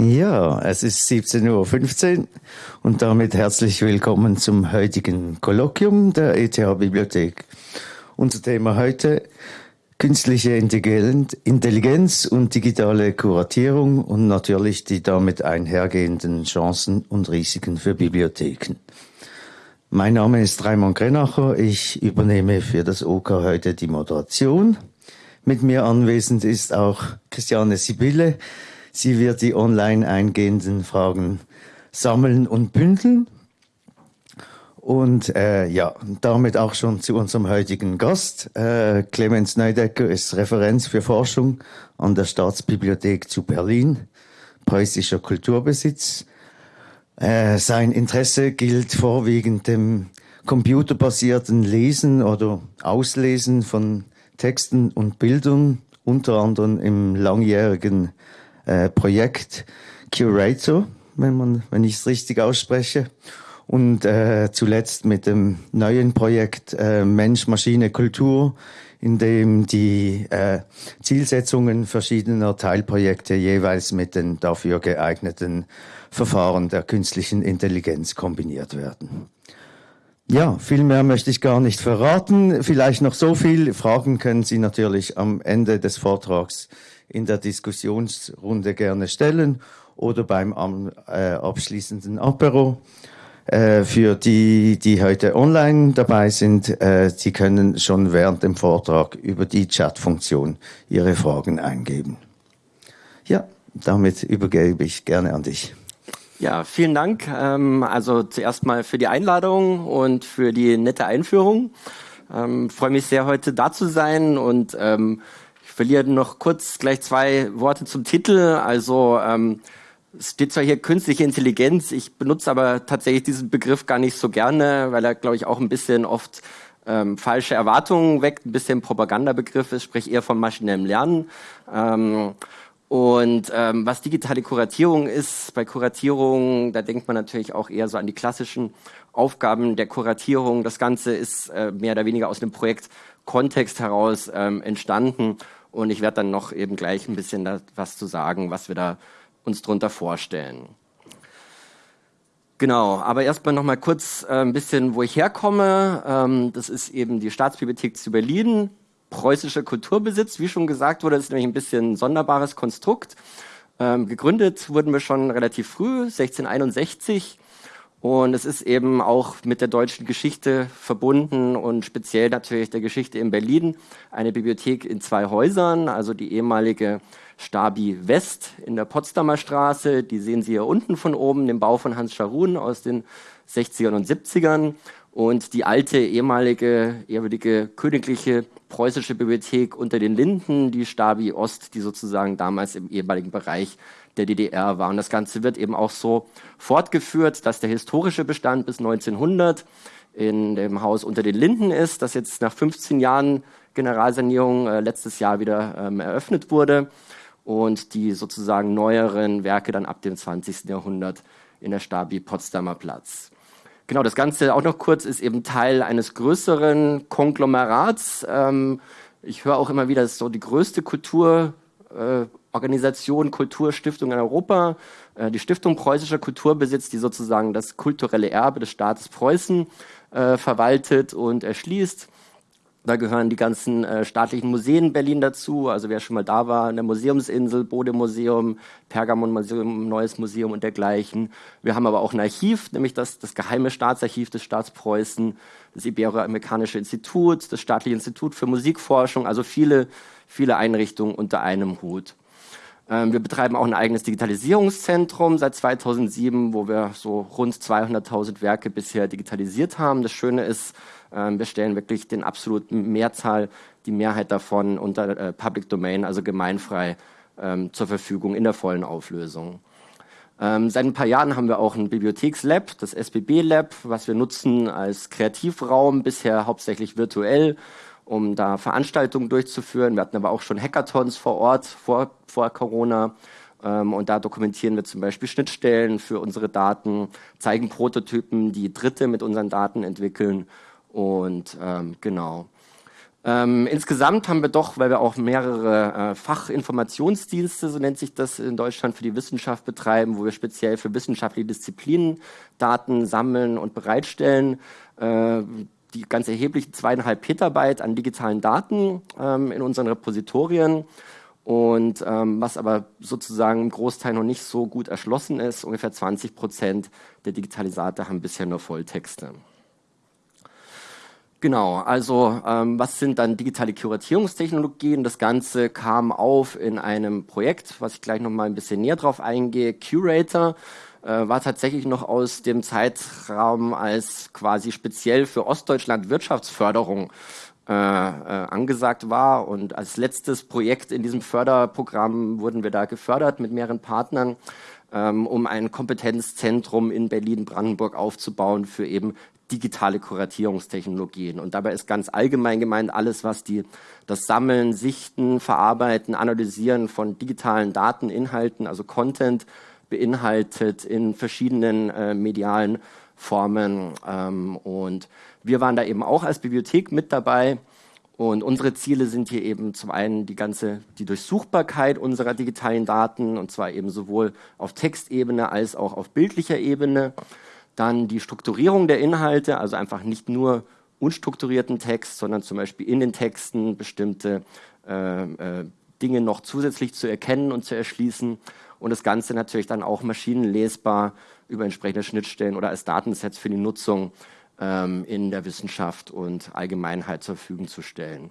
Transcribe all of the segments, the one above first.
Ja, es ist 17.15 Uhr und damit herzlich willkommen zum heutigen Kolloquium der ETH Bibliothek. Unser Thema heute künstliche Intelligenz und digitale Kuratierung und natürlich die damit einhergehenden Chancen und Risiken für Bibliotheken. Mein Name ist Raimund Grenacher. Ich übernehme für das OK heute die Moderation. Mit mir anwesend ist auch Christiane Sibylle. Sie wird die online eingehenden Fragen sammeln und bündeln. Und äh, ja, damit auch schon zu unserem heutigen Gast. Äh, Clemens Neudecker ist Referenz für Forschung an der Staatsbibliothek zu Berlin, preußischer Kulturbesitz. Äh, sein Interesse gilt vorwiegend dem computerbasierten Lesen oder Auslesen von Texten und Bildern, unter anderem im langjährigen äh, Projekt Curator, wenn man, wenn ich es richtig ausspreche. Und äh, zuletzt mit dem neuen Projekt äh, Mensch, Maschine, Kultur, in dem die äh, Zielsetzungen verschiedener Teilprojekte jeweils mit den dafür geeigneten Verfahren der künstlichen Intelligenz kombiniert werden. Ja, viel mehr möchte ich gar nicht verraten. Vielleicht noch so viel. Fragen können Sie natürlich am Ende des Vortrags in der Diskussionsrunde gerne stellen oder beim äh, abschließenden Apero. Äh, für die, die heute online dabei sind, äh, Sie können schon während dem Vortrag über die Chat-Funktion Ihre Fragen eingeben. Ja, damit übergebe ich gerne an dich. Ja, vielen Dank. Ähm, also zuerst mal für die Einladung und für die nette Einführung. Ähm, freue mich sehr, heute da zu sein und ähm, ich verliere noch kurz gleich zwei Worte zum Titel. Also ähm, es steht zwar hier künstliche Intelligenz, ich benutze aber tatsächlich diesen Begriff gar nicht so gerne, weil er, glaube ich, auch ein bisschen oft ähm, falsche Erwartungen weckt, ein bisschen Propagandabegriff ist, sprich eher von maschinellem Lernen. Ähm, und ähm, was digitale Kuratierung ist, bei Kuratierung, da denkt man natürlich auch eher so an die klassischen Aufgaben der Kuratierung. Das Ganze ist äh, mehr oder weniger aus dem Projekt Kontext heraus ähm, entstanden. Und ich werde dann noch eben gleich ein bisschen da was zu sagen, was wir da uns darunter vorstellen. Genau, aber erstmal noch mal kurz äh, ein bisschen, wo ich herkomme. Ähm, das ist eben die Staatsbibliothek zu Berlin, preußischer Kulturbesitz. Wie schon gesagt wurde, ist nämlich ein bisschen ein sonderbares Konstrukt. Ähm, gegründet wurden wir schon relativ früh, 1661. Und es ist eben auch mit der deutschen Geschichte verbunden und speziell natürlich der Geschichte in Berlin. Eine Bibliothek in zwei Häusern, also die ehemalige Stabi West in der Potsdamer Straße. Die sehen Sie hier unten von oben, den Bau von Hans Scharun aus den 60ern und 70ern. Und die alte, ehemalige, ehrwürdige königliche preußische Bibliothek unter den Linden, die Stabi Ost, die sozusagen damals im ehemaligen Bereich der DDR war. Und das Ganze wird eben auch so fortgeführt, dass der historische Bestand bis 1900 in dem Haus unter den Linden ist, das jetzt nach 15 Jahren Generalsanierung äh, letztes Jahr wieder ähm, eröffnet wurde und die sozusagen neueren Werke dann ab dem 20. Jahrhundert in der Stabi Potsdamer Platz. Genau, das Ganze auch noch kurz ist eben Teil eines größeren Konglomerats. Ähm, ich höre auch immer wieder, das ist so die größte Kulturorganisation, äh, Kulturstiftung in Europa. Äh, die Stiftung Preußischer Kulturbesitz, die sozusagen das kulturelle Erbe des Staates Preußen äh, verwaltet und erschließt. Da gehören die ganzen äh, staatlichen Museen Berlin dazu. Also wer schon mal da war, in der Museumsinsel, Bode-Museum, Pergamon-Museum, Neues Museum und dergleichen. Wir haben aber auch ein Archiv, nämlich das, das Geheime Staatsarchiv des Staats Preußen, das Iberoamerikanische Institut, das Staatliche Institut für Musikforschung, also viele, viele Einrichtungen unter einem Hut. Ähm, wir betreiben auch ein eigenes Digitalisierungszentrum seit 2007, wo wir so rund 200.000 Werke bisher digitalisiert haben. Das Schöne ist, wir stellen wirklich den absoluten Mehrzahl, die Mehrheit davon unter äh, Public Domain, also gemeinfrei, ähm, zur Verfügung in der vollen Auflösung. Ähm, seit ein paar Jahren haben wir auch ein Bibliothekslab, das SBB Lab, was wir nutzen als Kreativraum, bisher hauptsächlich virtuell, um da Veranstaltungen durchzuführen. Wir hatten aber auch schon Hackathons vor Ort vor, vor Corona. Ähm, und da dokumentieren wir zum Beispiel Schnittstellen für unsere Daten, zeigen Prototypen, die Dritte mit unseren Daten entwickeln und ähm, genau. Ähm, insgesamt haben wir doch, weil wir auch mehrere äh, Fachinformationsdienste, so nennt sich das in Deutschland, für die Wissenschaft betreiben, wo wir speziell für wissenschaftliche Disziplinen Daten sammeln und bereitstellen, äh, die ganz erheblichen zweieinhalb Petabyte an digitalen Daten ähm, in unseren Repositorien. Und ähm, was aber sozusagen im Großteil noch nicht so gut erschlossen ist, ungefähr 20 Prozent der Digitalisate haben bisher nur Volltexte. Genau, also ähm, was sind dann digitale Kuratierungstechnologien? Das Ganze kam auf in einem Projekt, was ich gleich noch mal ein bisschen näher drauf eingehe. Curator äh, war tatsächlich noch aus dem Zeitraum als quasi speziell für Ostdeutschland Wirtschaftsförderung äh, äh, angesagt war. Und als letztes Projekt in diesem Förderprogramm wurden wir da gefördert mit mehreren Partnern ähm, um ein Kompetenzzentrum in Berlin-Brandenburg aufzubauen für eben digitale Kuratierungstechnologien. Und dabei ist ganz allgemein gemeint alles, was die, das Sammeln, Sichten, Verarbeiten, Analysieren von digitalen Dateninhalten, also Content, beinhaltet in verschiedenen äh, medialen Formen. Ähm, und wir waren da eben auch als Bibliothek mit dabei. Und unsere Ziele sind hier eben zum einen die ganze, die Durchsuchbarkeit unserer digitalen Daten, und zwar eben sowohl auf Textebene als auch auf bildlicher Ebene. Dann die Strukturierung der Inhalte, also einfach nicht nur unstrukturierten Text, sondern zum Beispiel in den Texten bestimmte äh, äh, Dinge noch zusätzlich zu erkennen und zu erschließen. Und das Ganze natürlich dann auch maschinenlesbar über entsprechende Schnittstellen oder als Datensets für die Nutzung ähm, in der Wissenschaft und Allgemeinheit zur Verfügung zu stellen.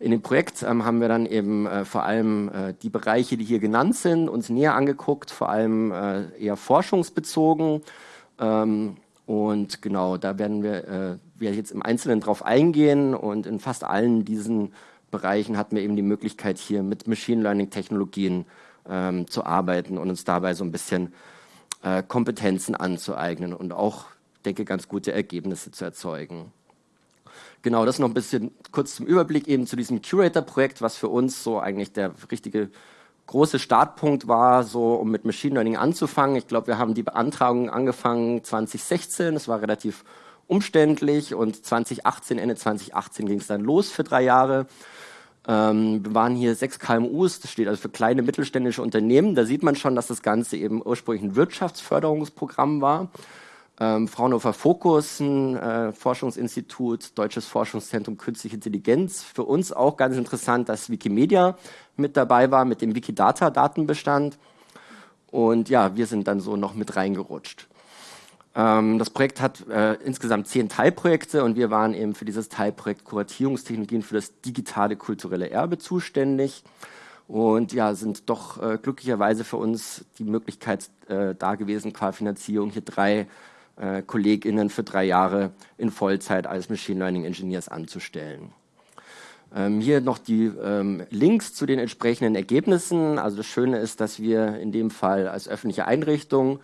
In dem Projekt ähm, haben wir dann eben äh, vor allem äh, die Bereiche, die hier genannt sind, uns näher angeguckt, vor allem äh, eher forschungsbezogen. Ähm, und genau, da werden wir, äh, wir jetzt im Einzelnen drauf eingehen und in fast allen diesen Bereichen hatten wir eben die Möglichkeit, hier mit Machine Learning Technologien ähm, zu arbeiten und uns dabei so ein bisschen äh, Kompetenzen anzueignen und auch denke, ganz gute Ergebnisse zu erzeugen. Genau, das noch ein bisschen kurz zum Überblick eben zu diesem Curator-Projekt, was für uns so eigentlich der richtige große Startpunkt war, so um mit Machine Learning anzufangen. Ich glaube, wir haben die Beantragung angefangen 2016, das war relativ umständlich und 2018, Ende 2018 ging es dann los für drei Jahre. Ähm, wir waren hier sechs KMUs, das steht also für kleine mittelständische Unternehmen. Da sieht man schon, dass das Ganze eben ursprünglich ein Wirtschaftsförderungsprogramm war ähm, Fraunhofer Fokus, ein äh, Forschungsinstitut, Deutsches Forschungszentrum Künstliche Intelligenz. Für uns auch ganz interessant, dass Wikimedia mit dabei war mit dem Wikidata-Datenbestand. Und ja, wir sind dann so noch mit reingerutscht. Ähm, das Projekt hat äh, insgesamt zehn Teilprojekte und wir waren eben für dieses Teilprojekt Kuratierungstechnologien für das digitale kulturelle Erbe zuständig. Und ja, sind doch äh, glücklicherweise für uns die Möglichkeit äh, da gewesen, qua Finanzierung hier drei äh, KollegInnen für drei Jahre in Vollzeit als Machine Learning Engineers anzustellen. Ähm, hier noch die ähm, Links zu den entsprechenden Ergebnissen. Also das Schöne ist, dass wir in dem Fall als öffentliche Einrichtung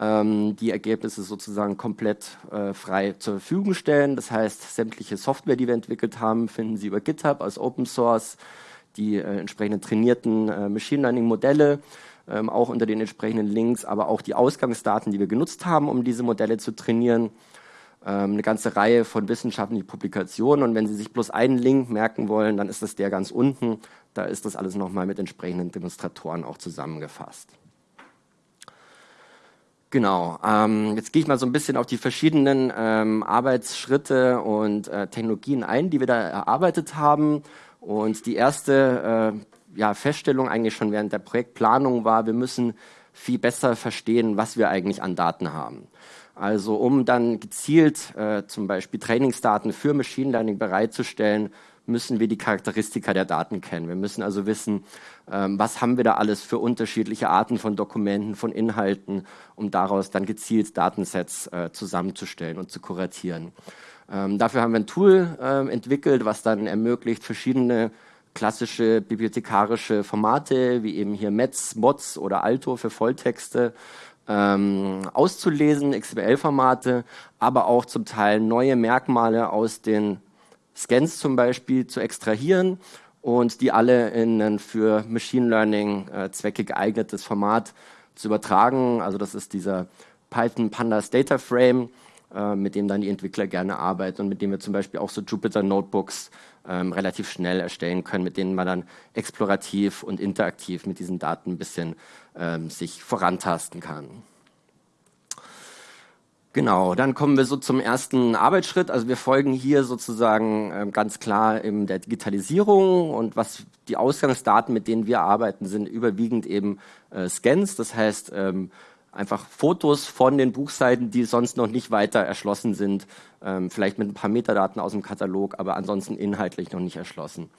ähm, die Ergebnisse sozusagen komplett äh, frei zur Verfügung stellen. Das heißt, sämtliche Software, die wir entwickelt haben, finden Sie über GitHub als Open Source, die äh, entsprechenden trainierten äh, Machine Learning Modelle ähm, auch unter den entsprechenden Links, aber auch die Ausgangsdaten, die wir genutzt haben, um diese Modelle zu trainieren. Ähm, eine ganze Reihe von wissenschaftlichen Publikationen und wenn Sie sich bloß einen Link merken wollen, dann ist das der ganz unten. Da ist das alles nochmal mit entsprechenden Demonstratoren auch zusammengefasst. Genau, ähm, jetzt gehe ich mal so ein bisschen auf die verschiedenen ähm, Arbeitsschritte und äh, Technologien ein, die wir da erarbeitet haben. Und die erste äh, ja, Feststellung eigentlich schon während der Projektplanung war, wir müssen viel besser verstehen, was wir eigentlich an Daten haben. Also um dann gezielt äh, zum Beispiel Trainingsdaten für Machine Learning bereitzustellen, müssen wir die Charakteristika der Daten kennen. Wir müssen also wissen, ähm, was haben wir da alles für unterschiedliche Arten von Dokumenten, von Inhalten, um daraus dann gezielt Datensets äh, zusammenzustellen und zu kuratieren. Ähm, dafür haben wir ein Tool äh, entwickelt, was dann ermöglicht, verschiedene klassische bibliothekarische Formate, wie eben hier METS, MOTS oder Alto für Volltexte, ähm, auszulesen, XML-Formate, aber auch zum Teil neue Merkmale aus den Scans zum Beispiel zu extrahieren und die alle in ein für Machine Learning-Zwecke äh, geeignetes Format zu übertragen. Also das ist dieser Python Pandas Data Frame, äh, mit dem dann die Entwickler gerne arbeiten und mit dem wir zum Beispiel auch so Jupyter Notebooks ähm, relativ schnell erstellen können, mit denen man dann explorativ und interaktiv mit diesen Daten ein bisschen ähm, sich vorantasten kann. Genau, dann kommen wir so zum ersten Arbeitsschritt. Also wir folgen hier sozusagen äh, ganz klar in der Digitalisierung und was die Ausgangsdaten, mit denen wir arbeiten, sind überwiegend eben äh, Scans. Das heißt ähm, einfach Fotos von den Buchseiten, die sonst noch nicht weiter erschlossen sind, ähm, vielleicht mit ein paar Metadaten aus dem Katalog, aber ansonsten inhaltlich noch nicht erschlossen.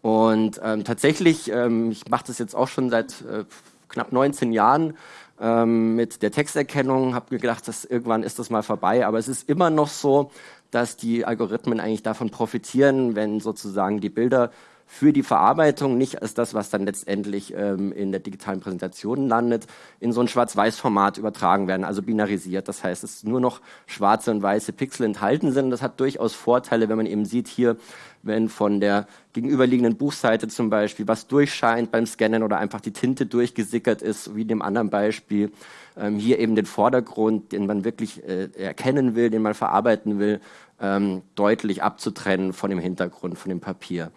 Und ähm, tatsächlich, ähm, ich mache das jetzt auch schon seit äh, knapp 19 Jahren, ähm, mit der Texterkennung, habe mir gedacht, dass irgendwann ist das mal vorbei, aber es ist immer noch so, dass die Algorithmen eigentlich davon profitieren, wenn sozusagen die Bilder für die Verarbeitung, nicht als das, was dann letztendlich ähm, in der digitalen Präsentation landet, in so ein Schwarz-Weiß-Format übertragen werden, also binarisiert. Das heißt, es nur noch schwarze und weiße Pixel enthalten sind. Das hat durchaus Vorteile, wenn man eben sieht hier, wenn von der gegenüberliegenden Buchseite zum Beispiel was durchscheint beim Scannen oder einfach die Tinte durchgesickert ist, wie in dem anderen Beispiel. Ähm, hier eben den Vordergrund, den man wirklich äh, erkennen will, den man verarbeiten will, ähm, deutlich abzutrennen von dem Hintergrund, von dem Papier.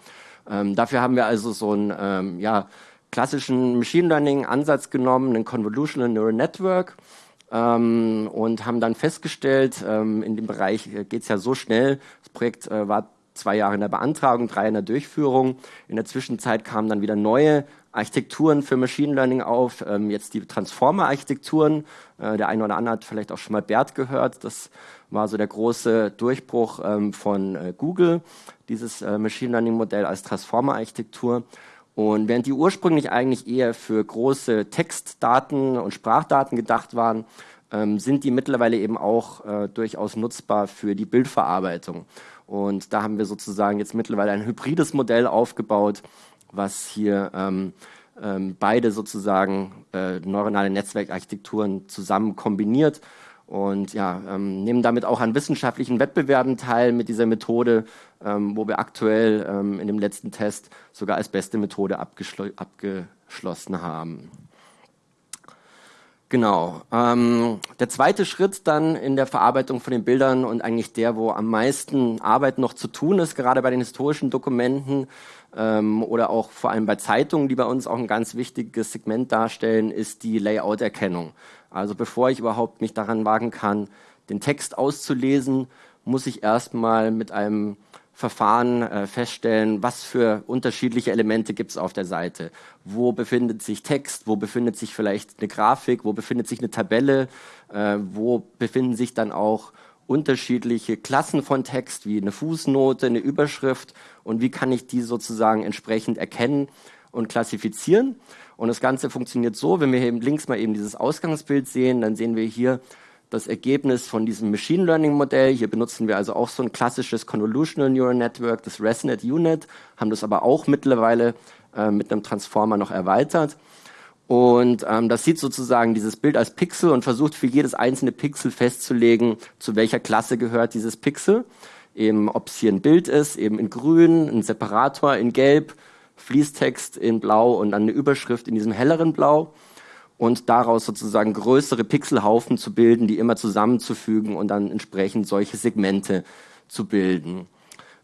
Ähm, dafür haben wir also so einen ähm, ja, klassischen Machine Learning Ansatz genommen, einen Convolutional Neural Network ähm, und haben dann festgestellt, ähm, in dem Bereich äh, geht es ja so schnell, das Projekt äh, war zwei Jahre in der Beantragung, drei in der Durchführung. In der Zwischenzeit kamen dann wieder neue Architekturen für Machine Learning auf, ähm, jetzt die Transformer-Architekturen. Äh, der eine oder andere hat vielleicht auch schon mal BERT gehört. Das war so der große Durchbruch ähm, von äh, Google, dieses äh, Machine Learning-Modell als Transformer-Architektur. Und während die ursprünglich eigentlich eher für große Textdaten und Sprachdaten gedacht waren, ähm, sind die mittlerweile eben auch äh, durchaus nutzbar für die Bildverarbeitung. Und da haben wir sozusagen jetzt mittlerweile ein hybrides Modell aufgebaut, was hier ähm, ähm, beide sozusagen äh, neuronale Netzwerkarchitekturen zusammen kombiniert und ja, ähm, nehmen damit auch an wissenschaftlichen Wettbewerben teil mit dieser Methode, ähm, wo wir aktuell ähm, in dem letzten Test sogar als beste Methode abgeschl abgeschlossen haben. Genau. Ähm, der zweite Schritt dann in der Verarbeitung von den Bildern und eigentlich der, wo am meisten Arbeit noch zu tun ist, gerade bei den historischen Dokumenten oder auch vor allem bei Zeitungen, die bei uns auch ein ganz wichtiges Segment darstellen, ist die Layout-Erkennung. Also bevor ich überhaupt mich daran wagen kann, den Text auszulesen, muss ich erstmal mit einem Verfahren äh, feststellen, was für unterschiedliche Elemente gibt es auf der Seite. Wo befindet sich Text, wo befindet sich vielleicht eine Grafik, wo befindet sich eine Tabelle, äh, wo befinden sich dann auch unterschiedliche Klassen von Text, wie eine Fußnote, eine Überschrift und wie kann ich die sozusagen entsprechend erkennen und klassifizieren. Und das Ganze funktioniert so, wenn wir hier links mal eben dieses Ausgangsbild sehen, dann sehen wir hier das Ergebnis von diesem Machine Learning Modell. Hier benutzen wir also auch so ein klassisches Convolutional Neural Network, das ResNet Unit, haben das aber auch mittlerweile äh, mit einem Transformer noch erweitert. Und ähm, das sieht sozusagen dieses Bild als Pixel und versucht für jedes einzelne Pixel festzulegen, zu welcher Klasse gehört dieses Pixel. Eben, ob es hier ein Bild ist, eben in grün, ein Separator in gelb, Fließtext in Blau und dann eine Überschrift in diesem helleren Blau und daraus sozusagen größere Pixelhaufen zu bilden, die immer zusammenzufügen und dann entsprechend solche Segmente zu bilden.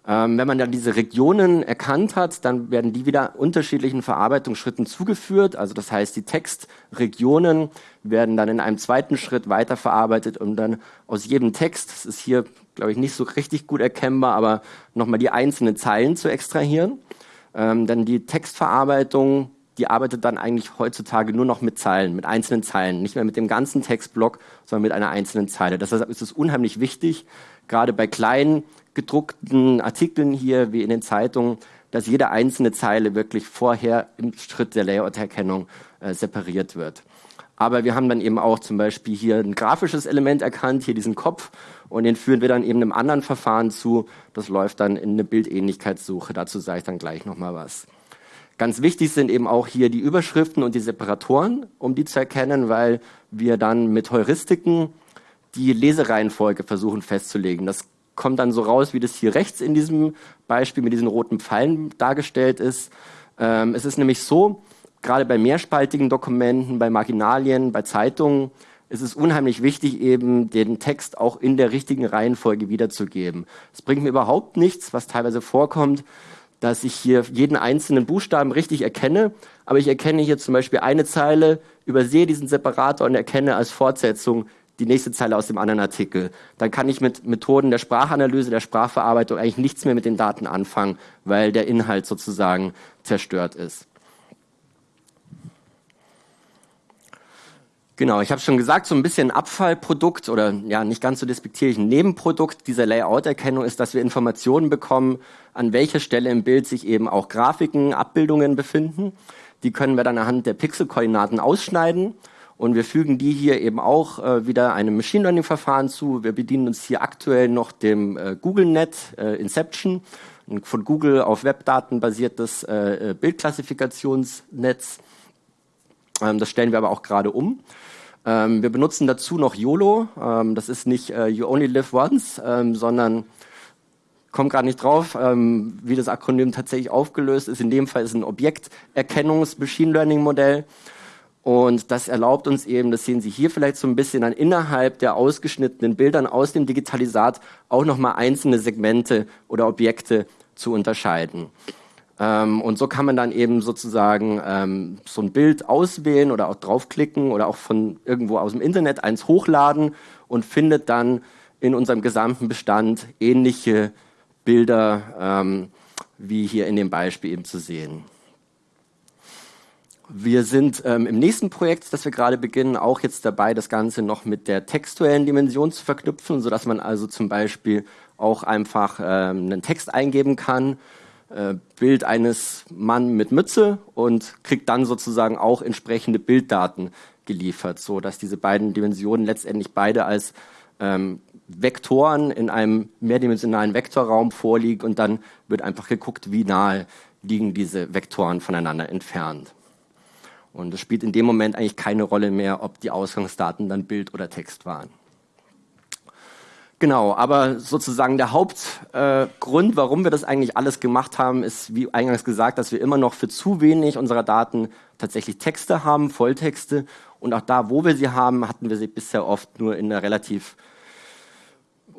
Ähm, wenn man dann diese Regionen erkannt hat, dann werden die wieder unterschiedlichen Verarbeitungsschritten zugeführt. Also das heißt, die Textregionen werden dann in einem zweiten Schritt weiterverarbeitet, um dann aus jedem Text, das ist hier, glaube ich, nicht so richtig gut erkennbar, aber nochmal die einzelnen Zeilen zu extrahieren. Ähm, dann die Textverarbeitung, die arbeitet dann eigentlich heutzutage nur noch mit Zeilen, mit einzelnen Zeilen, nicht mehr mit dem ganzen Textblock, sondern mit einer einzelnen Zeile. Deshalb ist es unheimlich wichtig, gerade bei kleinen gedruckten Artikeln hier wie in den Zeitungen, dass jede einzelne Zeile wirklich vorher im Schritt der Layout-Erkennung äh, separiert wird. Aber wir haben dann eben auch zum Beispiel hier ein grafisches Element erkannt, hier diesen Kopf, und den führen wir dann eben einem anderen Verfahren zu. Das läuft dann in eine Bildähnlichkeitssuche. Dazu sage ich dann gleich nochmal was. Ganz wichtig sind eben auch hier die Überschriften und die Separatoren, um die zu erkennen, weil wir dann mit Heuristiken die Lesereihenfolge versuchen festzulegen. Das kommt dann so raus, wie das hier rechts in diesem Beispiel mit diesen roten Pfeilen dargestellt ist. Ähm, es ist nämlich so, gerade bei mehrspaltigen Dokumenten, bei Marginalien, bei Zeitungen, ist es unheimlich wichtig, eben den Text auch in der richtigen Reihenfolge wiederzugeben. Es bringt mir überhaupt nichts, was teilweise vorkommt, dass ich hier jeden einzelnen Buchstaben richtig erkenne, aber ich erkenne hier zum Beispiel eine Zeile, übersehe diesen Separator und erkenne als Fortsetzung die nächste Zeile aus dem anderen Artikel. Dann kann ich mit Methoden der Sprachanalyse, der Sprachverarbeitung eigentlich nichts mehr mit den Daten anfangen, weil der Inhalt sozusagen zerstört ist. Genau, ich habe schon gesagt, so ein bisschen Abfallprodukt oder ja nicht ganz so despektierlich ein Nebenprodukt dieser Layout-Erkennung ist, dass wir Informationen bekommen, an welcher Stelle im Bild sich eben auch Grafiken, Abbildungen befinden. Die können wir dann anhand der Pixelkoordinaten ausschneiden und wir fügen die hier eben auch äh, wieder einem Machine Learning Verfahren zu. Wir bedienen uns hier aktuell noch dem äh, GoogleNet äh, Inception, ein von Google auf Webdaten basiertes äh, äh, Bildklassifikationsnetz. Ähm, das stellen wir aber auch gerade um. Ähm, wir benutzen dazu noch YOLO. Ähm, das ist nicht äh, You Only Live Once, ähm, sondern komme gerade nicht drauf, ähm, wie das Akronym tatsächlich aufgelöst ist. In dem Fall ist es ein Objekterkennungs-Machine Learning-Modell. Und das erlaubt uns eben, das sehen Sie hier vielleicht so ein bisschen an innerhalb der ausgeschnittenen Bildern aus dem Digitalisat auch nochmal einzelne Segmente oder Objekte zu unterscheiden. Ähm, und so kann man dann eben sozusagen ähm, so ein Bild auswählen oder auch draufklicken oder auch von irgendwo aus dem Internet eins hochladen und findet dann in unserem gesamten Bestand ähnliche Bilder ähm, wie hier in dem Beispiel eben zu sehen. Wir sind ähm, im nächsten Projekt, das wir gerade beginnen, auch jetzt dabei, das Ganze noch mit der textuellen Dimension zu verknüpfen, sodass man also zum Beispiel auch einfach ähm, einen Text eingeben kann äh, Bild eines Mann mit Mütze und kriegt dann sozusagen auch entsprechende Bilddaten geliefert, so dass diese beiden Dimensionen letztendlich beide als ähm, Vektoren in einem mehrdimensionalen Vektorraum vorliegen und dann wird einfach geguckt, wie nahe liegen diese Vektoren voneinander entfernt. Und es spielt in dem Moment eigentlich keine Rolle mehr, ob die Ausgangsdaten dann Bild oder Text waren. Genau, aber sozusagen der Hauptgrund, äh, warum wir das eigentlich alles gemacht haben, ist, wie eingangs gesagt, dass wir immer noch für zu wenig unserer Daten tatsächlich Texte haben, Volltexte. Und auch da, wo wir sie haben, hatten wir sie bisher oft nur in einer relativ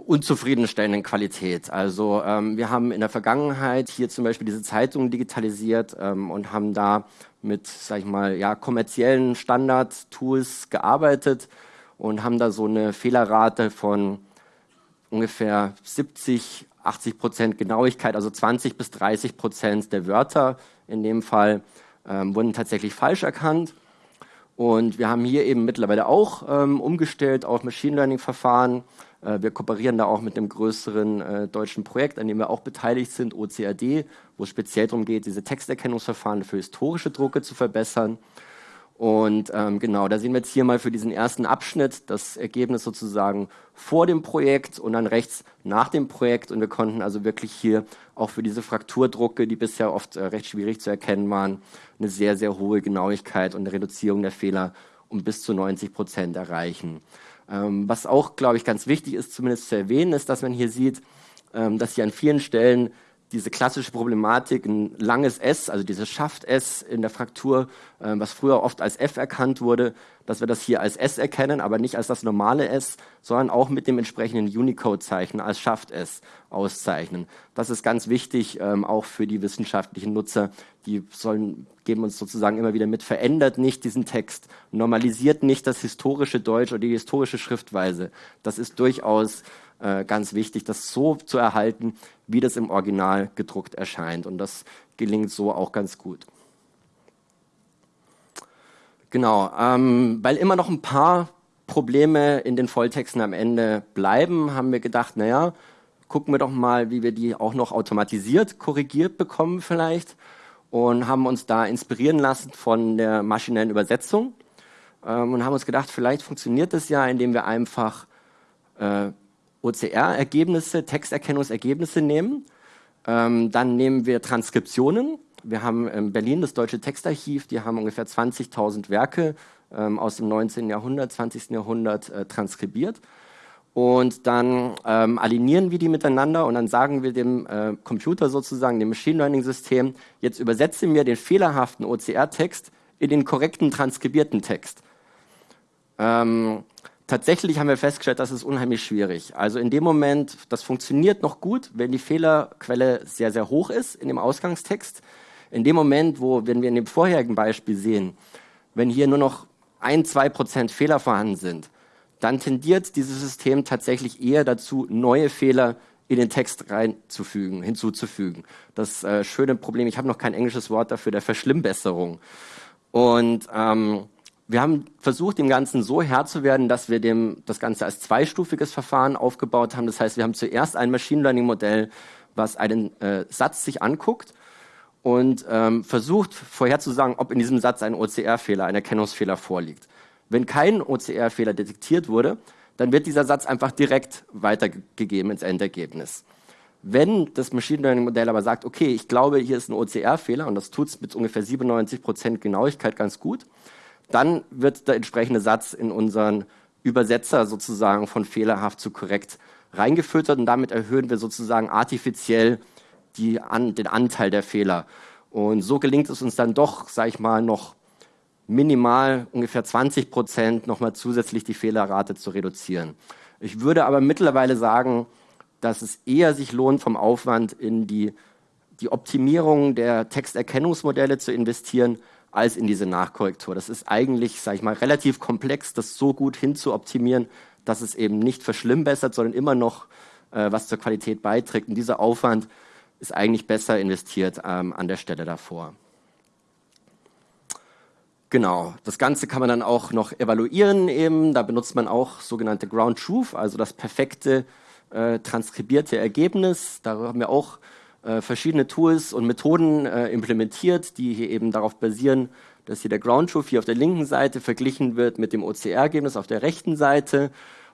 unzufriedenstellenden Qualität. Also ähm, wir haben in der Vergangenheit hier zum Beispiel diese Zeitungen digitalisiert ähm, und haben da mit, sag ich mal, ja, kommerziellen Standard-Tools gearbeitet und haben da so eine Fehlerrate von ungefähr 70, 80 Prozent Genauigkeit, also 20 bis 30 Prozent der Wörter in dem Fall ähm, wurden tatsächlich falsch erkannt. Und wir haben hier eben mittlerweile auch ähm, umgestellt auf Machine Learning Verfahren. Äh, wir kooperieren da auch mit einem größeren äh, deutschen Projekt, an dem wir auch beteiligt sind, OCAD, wo es speziell darum geht, diese Texterkennungsverfahren für historische Drucke zu verbessern. Und ähm, genau, da sehen wir jetzt hier mal für diesen ersten Abschnitt das Ergebnis sozusagen vor dem Projekt und dann rechts nach dem Projekt. Und wir konnten also wirklich hier auch für diese Frakturdrucke, die bisher oft äh, recht schwierig zu erkennen waren, eine sehr, sehr hohe Genauigkeit und eine Reduzierung der Fehler um bis zu 90 Prozent erreichen. Ähm, was auch, glaube ich, ganz wichtig ist, zumindest zu erwähnen, ist, dass man hier sieht, ähm, dass hier an vielen Stellen diese klassische Problematik, ein langes S, also dieses Schaft-S in der Fraktur, äh, was früher oft als F erkannt wurde, dass wir das hier als S erkennen, aber nicht als das normale S, sondern auch mit dem entsprechenden Unicode-Zeichen als Schaft-S auszeichnen. Das ist ganz wichtig, ähm, auch für die wissenschaftlichen Nutzer. Die sollen, geben uns sozusagen immer wieder mit, verändert nicht diesen Text, normalisiert nicht das historische Deutsch oder die historische Schriftweise. Das ist durchaus äh, ganz wichtig, das so zu erhalten, wie das im Original gedruckt erscheint. Und das gelingt so auch ganz gut. Genau, ähm, weil immer noch ein paar Probleme in den Volltexten am Ende bleiben, haben wir gedacht, naja, gucken wir doch mal, wie wir die auch noch automatisiert korrigiert bekommen vielleicht und haben uns da inspirieren lassen von der maschinellen Übersetzung ähm, und haben uns gedacht, vielleicht funktioniert das ja, indem wir einfach äh, OCR-Ergebnisse, Texterkennungsergebnisse nehmen. Ähm, dann nehmen wir Transkriptionen. Wir haben in Berlin das Deutsche Textarchiv, die haben ungefähr 20.000 Werke ähm, aus dem 19. Jahrhundert, 20. Jahrhundert äh, transkribiert. Und dann ähm, alignieren wir die miteinander und dann sagen wir dem äh, Computer sozusagen, dem Machine Learning System, jetzt übersetze mir den fehlerhaften OCR-Text in den korrekten transkribierten Text. Ähm, tatsächlich haben wir festgestellt, das ist unheimlich schwierig. Also in dem Moment, das funktioniert noch gut, wenn die Fehlerquelle sehr, sehr hoch ist in dem Ausgangstext. In dem Moment, wo, wenn wir in dem vorherigen Beispiel sehen, wenn hier nur noch ein, zwei Prozent Fehler vorhanden sind, dann tendiert dieses System tatsächlich eher dazu, neue Fehler in den Text reinzufügen, hinzuzufügen. Das äh, schöne Problem, ich habe noch kein englisches Wort dafür, der Verschlimmbesserung. Und ähm, wir haben versucht, dem Ganzen so Herr zu werden, dass wir dem, das Ganze als zweistufiges Verfahren aufgebaut haben. Das heißt, wir haben zuerst ein Machine Learning Modell, was einen äh, Satz sich anguckt und ähm, versucht vorherzusagen, ob in diesem Satz ein OCR-Fehler, ein Erkennungsfehler vorliegt. Wenn kein OCR-Fehler detektiert wurde, dann wird dieser Satz einfach direkt weitergegeben ins Endergebnis. Wenn das Machine Learning Modell aber sagt, okay, ich glaube, hier ist ein OCR-Fehler und das tut es mit ungefähr 97 Prozent Genauigkeit ganz gut, dann wird der entsprechende Satz in unseren Übersetzer sozusagen von fehlerhaft zu korrekt reingefüttert und damit erhöhen wir sozusagen artifiziell die, an, den Anteil der Fehler. Und so gelingt es uns dann doch, sage ich mal, noch minimal ungefähr 20 Prozent nochmal zusätzlich die Fehlerrate zu reduzieren. Ich würde aber mittlerweile sagen, dass es eher sich lohnt, vom Aufwand in die, die Optimierung der Texterkennungsmodelle zu investieren, als in diese Nachkorrektur. Das ist eigentlich, sage ich mal, relativ komplex, das so gut hinzuoptimieren, dass es eben nicht verschlimmbessert, sondern immer noch äh, was zur Qualität beiträgt. Und dieser Aufwand ist eigentlich besser investiert ähm, an der Stelle davor. Genau, das Ganze kann man dann auch noch evaluieren. Eben. Da benutzt man auch sogenannte Ground Truth, also das perfekte äh, transkribierte Ergebnis. Da haben wir auch verschiedene Tools und Methoden äh, implementiert, die hier eben darauf basieren, dass hier der Ground Truth hier auf der linken Seite verglichen wird mit dem OCR-Ergebnis auf der rechten Seite.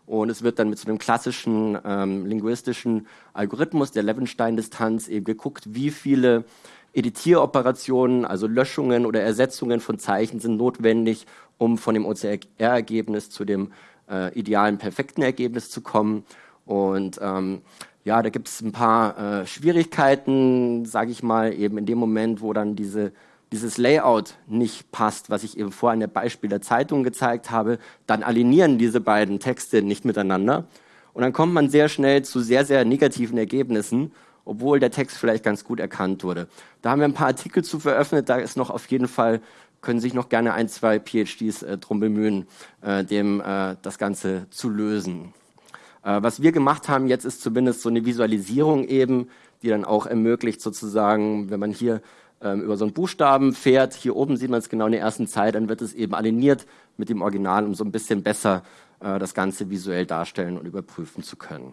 Und es wird dann mit so einem klassischen ähm, linguistischen Algorithmus der Levenstein-Distanz eben geguckt, wie viele Editieroperationen, also Löschungen oder Ersetzungen von Zeichen sind notwendig, um von dem OCR-Ergebnis zu dem äh, idealen, perfekten Ergebnis zu kommen. Und ähm, ja, da gibt es ein paar äh, Schwierigkeiten, sage ich mal, eben in dem Moment, wo dann diese, dieses Layout nicht passt, was ich eben vorhin der Beispiel der Zeitung gezeigt habe, dann alignieren diese beiden Texte nicht miteinander. Und dann kommt man sehr schnell zu sehr, sehr negativen Ergebnissen, obwohl der Text vielleicht ganz gut erkannt wurde. Da haben wir ein paar Artikel zu veröffentlicht, da ist noch auf jeden Fall, können sich noch gerne ein, zwei PhDs äh, drum bemühen, äh, dem äh, das Ganze zu lösen. Äh, was wir gemacht haben jetzt ist zumindest so eine Visualisierung eben, die dann auch ermöglicht sozusagen, wenn man hier ähm, über so einen Buchstaben fährt, hier oben sieht man es genau in der ersten Zeit, dann wird es eben aligniert mit dem Original, um so ein bisschen besser äh, das Ganze visuell darstellen und überprüfen zu können.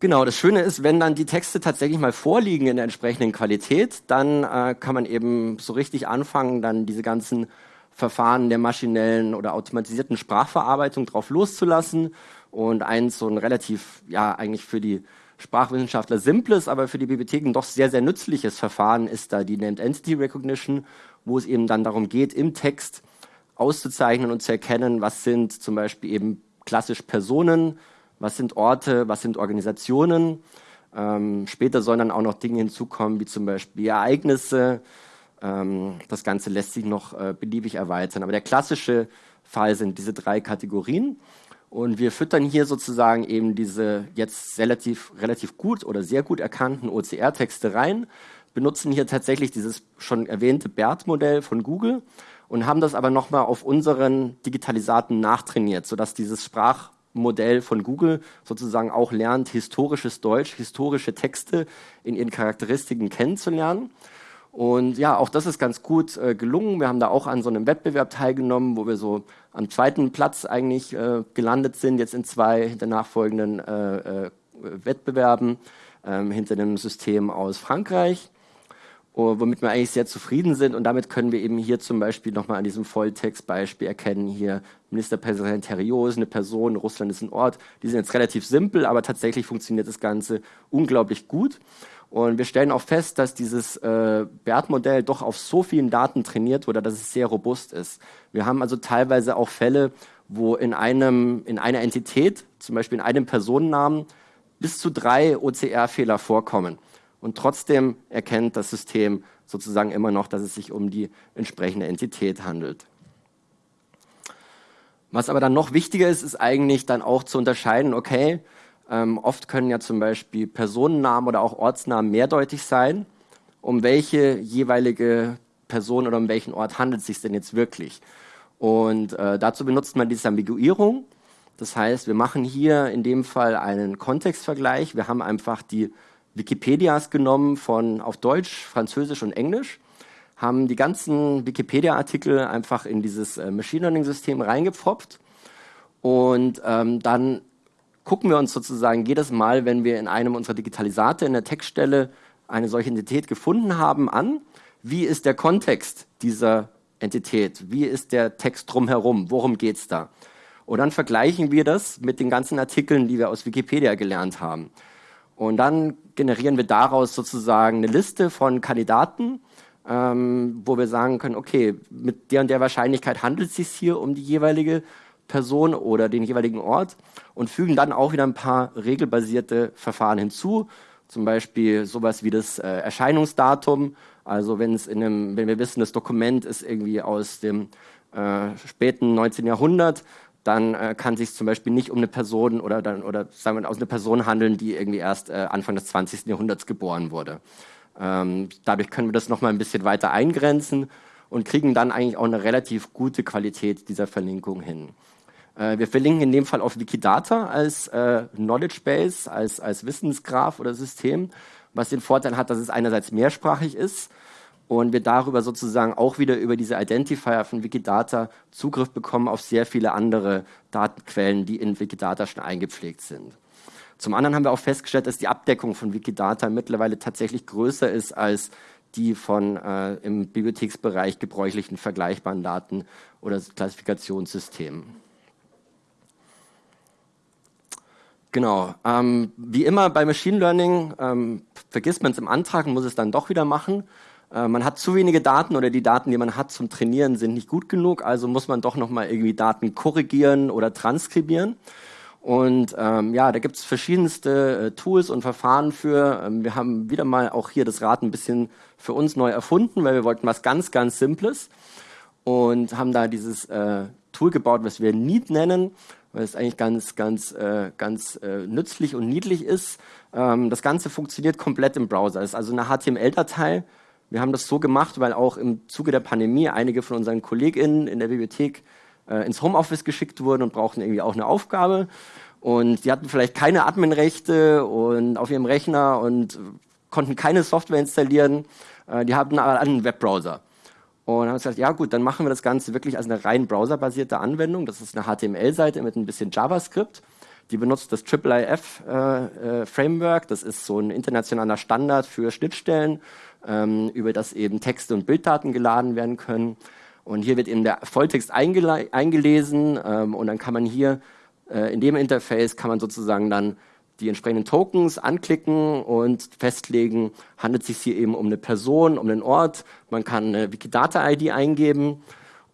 Genau, das Schöne ist, wenn dann die Texte tatsächlich mal vorliegen in der entsprechenden Qualität, dann äh, kann man eben so richtig anfangen, dann diese ganzen Verfahren der maschinellen oder automatisierten Sprachverarbeitung drauf loszulassen und eins so ein relativ, ja, eigentlich für die Sprachwissenschaftler simples, aber für die Bibliotheken doch sehr, sehr nützliches Verfahren ist da die Named Entity Recognition, wo es eben dann darum geht, im Text auszuzeichnen und zu erkennen, was sind zum Beispiel eben klassisch Personen, was sind Orte, was sind Organisationen. Ähm, später sollen dann auch noch Dinge hinzukommen, wie zum Beispiel Ereignisse, das Ganze lässt sich noch äh, beliebig erweitern. Aber der klassische Fall sind diese drei Kategorien. Und wir füttern hier sozusagen eben diese jetzt relativ, relativ gut oder sehr gut erkannten OCR-Texte rein, benutzen hier tatsächlich dieses schon erwähnte BERT-Modell von Google und haben das aber nochmal auf unseren Digitalisaten nachtrainiert, sodass dieses Sprachmodell von Google sozusagen auch lernt, historisches Deutsch, historische Texte in ihren Charakteristiken kennenzulernen. Und ja, auch das ist ganz gut äh, gelungen. Wir haben da auch an so einem Wettbewerb teilgenommen, wo wir so am zweiten Platz eigentlich äh, gelandet sind, jetzt in zwei der nachfolgenden äh, äh Wettbewerben ähm, hinter einem System aus Frankreich, womit wir eigentlich sehr zufrieden sind. Und damit können wir eben hier zum Beispiel nochmal an diesem Volltextbeispiel erkennen, hier Ministerpräsident Herriot ist eine Person, Russland ist ein Ort. Die sind jetzt relativ simpel, aber tatsächlich funktioniert das Ganze unglaublich gut. Und wir stellen auch fest, dass dieses äh, BERT-Modell doch auf so vielen Daten trainiert wurde, dass es sehr robust ist. Wir haben also teilweise auch Fälle, wo in, einem, in einer Entität, zum Beispiel in einem Personennamen, bis zu drei OCR-Fehler vorkommen. Und trotzdem erkennt das System sozusagen immer noch, dass es sich um die entsprechende Entität handelt. Was aber dann noch wichtiger ist, ist eigentlich dann auch zu unterscheiden, okay, ähm, oft können ja zum Beispiel Personennamen oder auch Ortsnamen mehrdeutig sein. Um welche jeweilige Person oder um welchen Ort handelt es sich denn jetzt wirklich? Und äh, dazu benutzt man diese Ambiguierung. Das heißt, wir machen hier in dem Fall einen Kontextvergleich. Wir haben einfach die Wikipedias genommen von auf Deutsch, Französisch und Englisch, haben die ganzen Wikipedia-Artikel einfach in dieses äh, Machine Learning-System reingepfropft und ähm, dann gucken wir uns sozusagen jedes Mal, wenn wir in einem unserer Digitalisate in der Textstelle eine solche Entität gefunden haben, an, wie ist der Kontext dieser Entität, wie ist der Text drumherum, worum geht es da? Und dann vergleichen wir das mit den ganzen Artikeln, die wir aus Wikipedia gelernt haben. Und dann generieren wir daraus sozusagen eine Liste von Kandidaten, ähm, wo wir sagen können, okay, mit der und der Wahrscheinlichkeit handelt es sich hier um die jeweilige Person oder den jeweiligen Ort und fügen dann auch wieder ein paar regelbasierte Verfahren hinzu, zum Beispiel sowas wie das äh, Erscheinungsdatum. Also wenn es in einem, wenn wir wissen, das Dokument ist irgendwie aus dem äh, späten 19. Jahrhundert, dann äh, kann sich zum Beispiel nicht um eine Person oder dann oder sagen wir aus einer Person handeln, die irgendwie erst äh, Anfang des 20. Jahrhunderts geboren wurde. Ähm, dadurch können wir das noch mal ein bisschen weiter eingrenzen und kriegen dann eigentlich auch eine relativ gute Qualität dieser Verlinkung hin. Äh, wir verlinken in dem Fall auf Wikidata als äh, Knowledge Base, als, als Wissensgraph oder System, was den Vorteil hat, dass es einerseits mehrsprachig ist und wir darüber sozusagen auch wieder über diese Identifier von Wikidata Zugriff bekommen auf sehr viele andere Datenquellen, die in Wikidata schon eingepflegt sind. Zum anderen haben wir auch festgestellt, dass die Abdeckung von Wikidata mittlerweile tatsächlich größer ist als die von äh, im Bibliotheksbereich gebräuchlichen vergleichbaren Daten oder Klassifikationssystemen. Genau. Ähm, wie immer bei Machine Learning ähm, vergisst man es im Antrag und muss es dann doch wieder machen. Äh, man hat zu wenige Daten oder die Daten, die man hat zum Trainieren, sind nicht gut genug, also muss man doch nochmal irgendwie Daten korrigieren oder transkribieren. Und ähm, ja, da gibt es verschiedenste äh, Tools und Verfahren für. Ähm, wir haben wieder mal auch hier das Rad ein bisschen für uns neu erfunden, weil wir wollten was ganz, ganz Simples und haben da dieses äh, Tool gebaut, was wir Neat nennen, weil es eigentlich ganz, ganz, äh, ganz äh, nützlich und niedlich ist. Ähm, das Ganze funktioniert komplett im Browser. Es ist also eine HTML-Datei, wir haben das so gemacht, weil auch im Zuge der Pandemie einige von unseren KollegInnen in der Bibliothek äh, ins Homeoffice geschickt wurden und brauchten irgendwie auch eine Aufgabe. Und die hatten vielleicht keine Adminrechte und auf ihrem Rechner und konnten keine Software installieren. Äh, die hatten aber einen Webbrowser. Und haben gesagt, ja gut, dann machen wir das Ganze wirklich als eine rein browserbasierte Anwendung. Das ist eine HTML-Seite mit ein bisschen JavaScript. Die benutzt das IIIF äh, äh. Das ist so ein internationaler Standard für Schnittstellen ähm, über das eben Texte und Bilddaten geladen werden können. Und hier wird eben der Volltext eingelesen ähm, und dann kann man hier äh, in dem Interface kann man sozusagen dann die entsprechenden Tokens anklicken und festlegen, handelt es sich hier eben um eine Person, um einen Ort. Man kann eine Wikidata-ID eingeben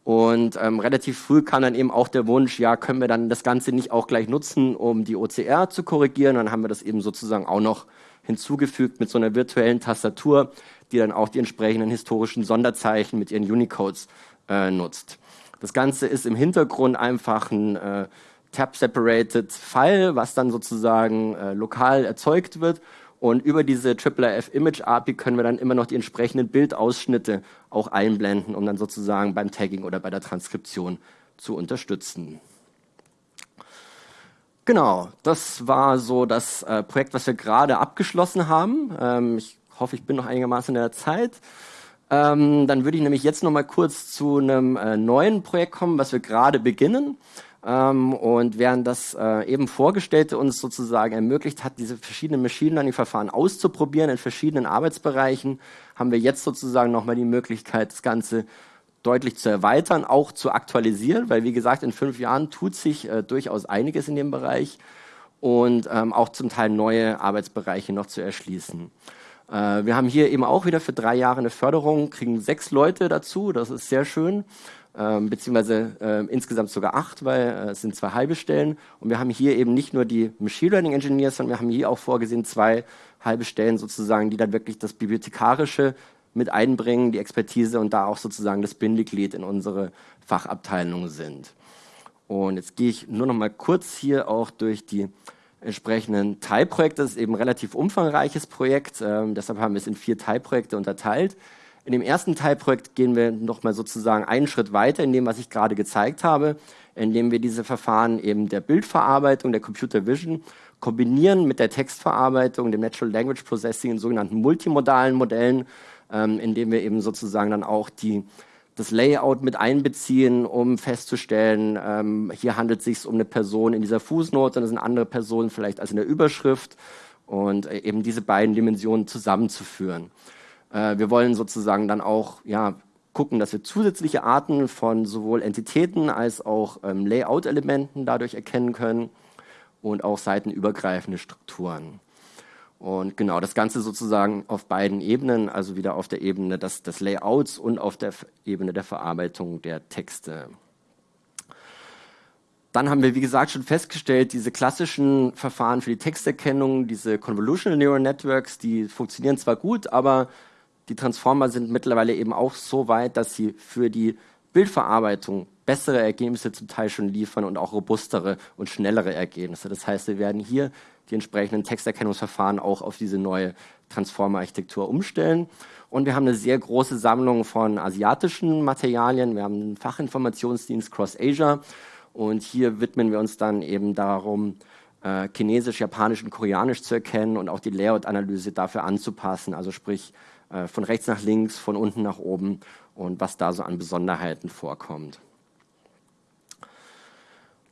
und ähm, relativ früh kam dann eben auch der Wunsch, ja, können wir dann das Ganze nicht auch gleich nutzen, um die OCR zu korrigieren. Dann haben wir das eben sozusagen auch noch hinzugefügt mit so einer virtuellen Tastatur, die dann auch die entsprechenden historischen Sonderzeichen mit ihren Unicodes äh, nutzt. Das Ganze ist im Hintergrund einfach ein äh, Tab-Separated File, was dann sozusagen äh, lokal erzeugt wird. Und über diese IIIF Image API können wir dann immer noch die entsprechenden Bildausschnitte auch einblenden, um dann sozusagen beim Tagging oder bei der Transkription zu unterstützen. Genau, das war so das äh, Projekt, was wir gerade abgeschlossen haben. Ähm, ich hoffe, ich bin noch einigermaßen in der Zeit. Ähm, dann würde ich nämlich jetzt noch mal kurz zu einem äh, neuen Projekt kommen, was wir gerade beginnen. Ähm, und während das äh, eben Vorgestellte uns sozusagen ermöglicht hat, diese verschiedenen Machine Learning Verfahren auszuprobieren in verschiedenen Arbeitsbereichen, haben wir jetzt sozusagen noch mal die Möglichkeit, das Ganze deutlich zu erweitern, auch zu aktualisieren, weil wie gesagt, in fünf Jahren tut sich äh, durchaus einiges in dem Bereich und ähm, auch zum Teil neue Arbeitsbereiche noch zu erschließen. Äh, wir haben hier eben auch wieder für drei Jahre eine Förderung, kriegen sechs Leute dazu, das ist sehr schön. Ähm, beziehungsweise äh, insgesamt sogar acht, weil äh, es sind zwei halbe Stellen. Und wir haben hier eben nicht nur die Machine Learning Engineers, sondern wir haben hier auch vorgesehen zwei halbe Stellen sozusagen, die dann wirklich das Bibliothekarische mit einbringen, die Expertise und da auch sozusagen das Bindeglied in unsere Fachabteilung sind. Und jetzt gehe ich nur noch mal kurz hier auch durch die entsprechenden Teilprojekte. Das ist eben ein relativ umfangreiches Projekt, ähm, deshalb haben wir es in vier Teilprojekte unterteilt. In dem ersten Teilprojekt gehen wir noch mal sozusagen einen Schritt weiter in dem, was ich gerade gezeigt habe, indem wir diese Verfahren eben der Bildverarbeitung, der Computer Vision kombinieren mit der Textverarbeitung, dem Natural Language Processing in sogenannten multimodalen Modellen, ähm, indem wir eben sozusagen dann auch die das Layout mit einbeziehen, um festzustellen, ähm, hier handelt es sich um eine Person in dieser Fußnote, das eine andere Person vielleicht als in der Überschrift und äh, eben diese beiden Dimensionen zusammenzuführen. Äh, wir wollen sozusagen dann auch ja, gucken, dass wir zusätzliche Arten von sowohl Entitäten als auch ähm, Layout-Elementen dadurch erkennen können und auch seitenübergreifende Strukturen. Und genau, das Ganze sozusagen auf beiden Ebenen, also wieder auf der Ebene des, des Layouts und auf der Ebene der Verarbeitung der Texte. Dann haben wir, wie gesagt, schon festgestellt, diese klassischen Verfahren für die Texterkennung, diese Convolutional Neural Networks, die funktionieren zwar gut, aber die Transformer sind mittlerweile eben auch so weit, dass sie für die Bildverarbeitung bessere Ergebnisse zum Teil schon liefern und auch robustere und schnellere Ergebnisse. Das heißt, wir werden hier die entsprechenden Texterkennungsverfahren auch auf diese neue Transformer-Architektur umstellen. Und wir haben eine sehr große Sammlung von asiatischen Materialien. Wir haben einen Fachinformationsdienst Cross Asia. Und hier widmen wir uns dann eben darum, äh, Chinesisch, Japanisch und Koreanisch zu erkennen und auch die Layout-Analyse dafür anzupassen. Also sprich von rechts nach links, von unten nach oben und was da so an Besonderheiten vorkommt.